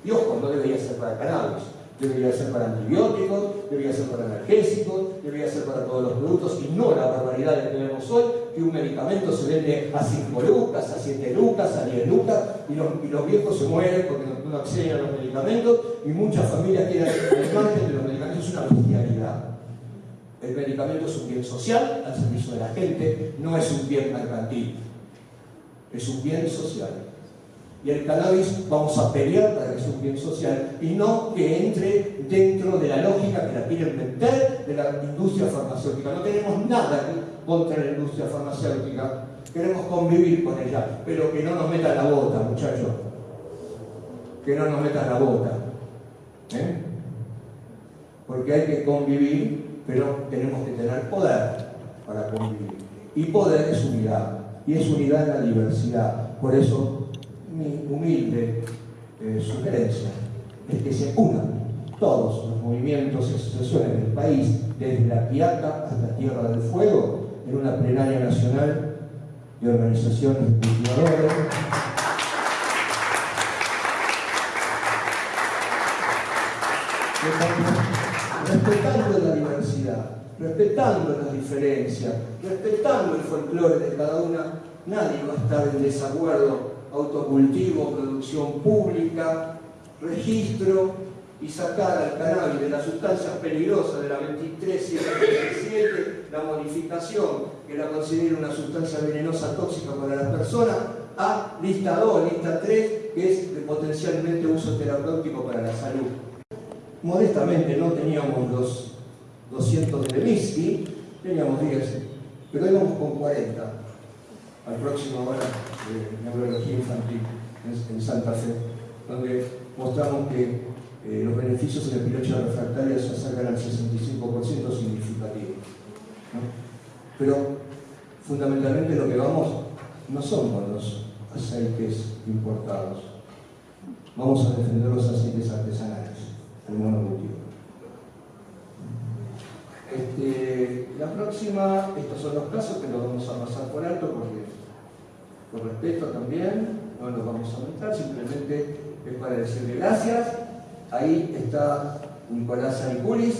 Speaker 2: Y ojo, no debería ser para cannabis, debería ser para antibióticos, debería ser para analgésicos, debería ser para todos los productos y no la barbaridad que tenemos hoy, que un medicamento se vende a 5 lucas, a 7 lucas, a 10 lucas y los, viejos se mueren porque no, acceden a los medicamentos y muchas familias quedan al margen de los medicamentos. Es una bestialidad. El medicamento es un bien social al servicio de la gente, no es un bien mercantil, es un bien social. Y el cannabis vamos a pelear para que sea un bien social y no que entre dentro de la lógica que la quieren meter de la industria farmacéutica. No tenemos nada contra la industria farmacéutica, queremos convivir con ella, pero que no nos metan la bota, muchachos. Que no nos metan la bota. ¿eh? Porque hay que convivir, pero tenemos que tener poder para convivir. Y poder es unidad, y es unidad en la diversidad. Por eso mi humilde eh, sugerencia es que se unan todos los movimientos y asociaciones del país, desde la Quiaca hasta Tierra del Fuego, en una plenaria nacional de organizaciones de cultivadores. respetando la diversidad, respetando las diferencias, respetando el folclore de cada una, nadie va a estar en desacuerdo autocultivo, producción pública, registro y sacar al cannabis de las sustancias peligrosas de la 23.737, la modificación que la considera una sustancia venenosa tóxica para las personas, a lista 2, lista 3, que es de potencialmente uso terapéutico para la salud. Modestamente no teníamos los 200 de whisky, teníamos 10, pero íbamos con 40 al próximo hora de neurología infantil en, Santa Fe, donde mostramos que eh, los beneficios en epilepsia refractaria se acercan al 65% significativo. Pero fundamentalmente lo que vamos no son con los aceites importados, vamos a defender los aceites artesanales, el monocultivo. Este, la próxima, estos son los casos que los vamos a pasar por alto porque por respeto también, no los vamos a aumentar, simplemente es para decirle gracias. Ahí está Nicolás Saniculis,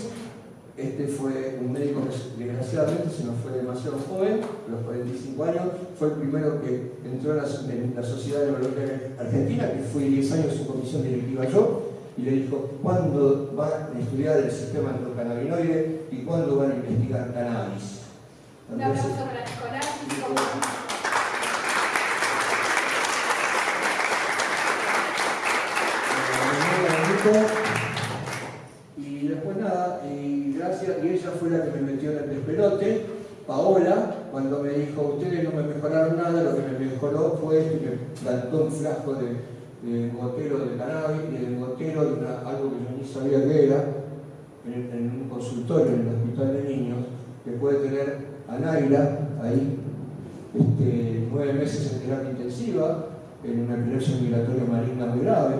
Speaker 2: este fue un médico que desgraciadamente se nos fue demasiado joven, a los 45 años, fue el primero que entró en la, Sociedad Neurológica Argentina, que fui 10 años su comisión directiva yo, y le dijo, ¿cuándo van a estudiar el sistema endocannabinoide y cuándo van a investigar cannabis?
Speaker 3: Un aplauso para Nicolás.
Speaker 2: Y después nada, y gracias, y ella fue la que me metió en el despelote, Paola, cuando me dijo, ustedes no me mejoraron nada, lo que me mejoró fue esto, y me plantó un frasco de, de gotero de cannabis y de gotero de algo que yo ni sabía que era, en, un consultorio en el hospital de niños, que puede tener a Naila ahí este, nueve meses en terapia intensiva, en una epilepsia migratoria maligna muy grave,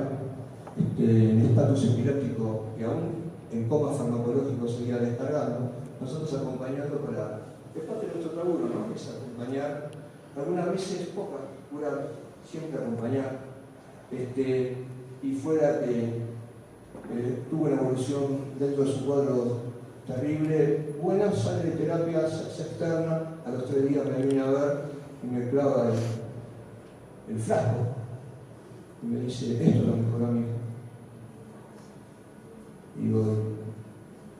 Speaker 2: este, en estatus epiléptico que aún en coma farmacológico seguía descargando, nosotros acompañando para, es parte de nuestro laburo, ¿no? Es acompañar, algunas veces pocas, curar, siempre acompañar, este, y fuera que eh, tuvo una evolución dentro de su cuadro terrible, buena, sale de terapia, externa, a los tres días me viene a ver y me clava el, el frasco y me dice, esto lo mejoró a mí. Y digo,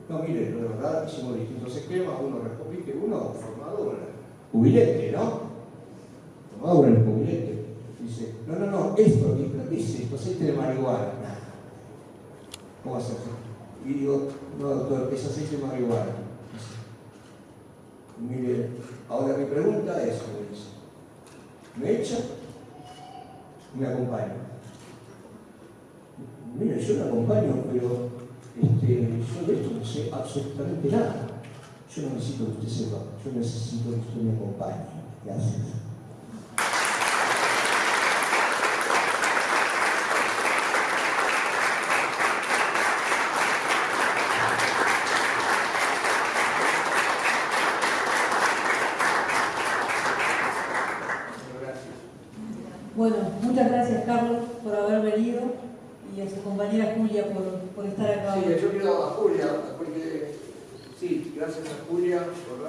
Speaker 2: no, mire, la verdad hicimos distintos esquemas, uno recopique, uno formado en el ¿no? Formado en el cubilete. Dice, no, no, no, esto, ¿pero ¿qué es esto? Aceite de marihuana. ¿Cómo hacer Y digo, no, doctor, es aceite de marihuana. Dice, mire, ahora mi pregunta es, me dice, ¿me echa? Me acompaña. Mire, yo la acompaño, pero este, yo de esto no sé absolutamente nada. Yo no necesito que usted sepa, yo necesito que usted me acompañe. Gracias.
Speaker 1: Bueno, muchas gracias Carlos por haber venido y a su compañera Julia por, por estar acá.
Speaker 2: Sí,
Speaker 1: hoy.
Speaker 2: yo quiero a Julia, porque sí, gracias a Julia por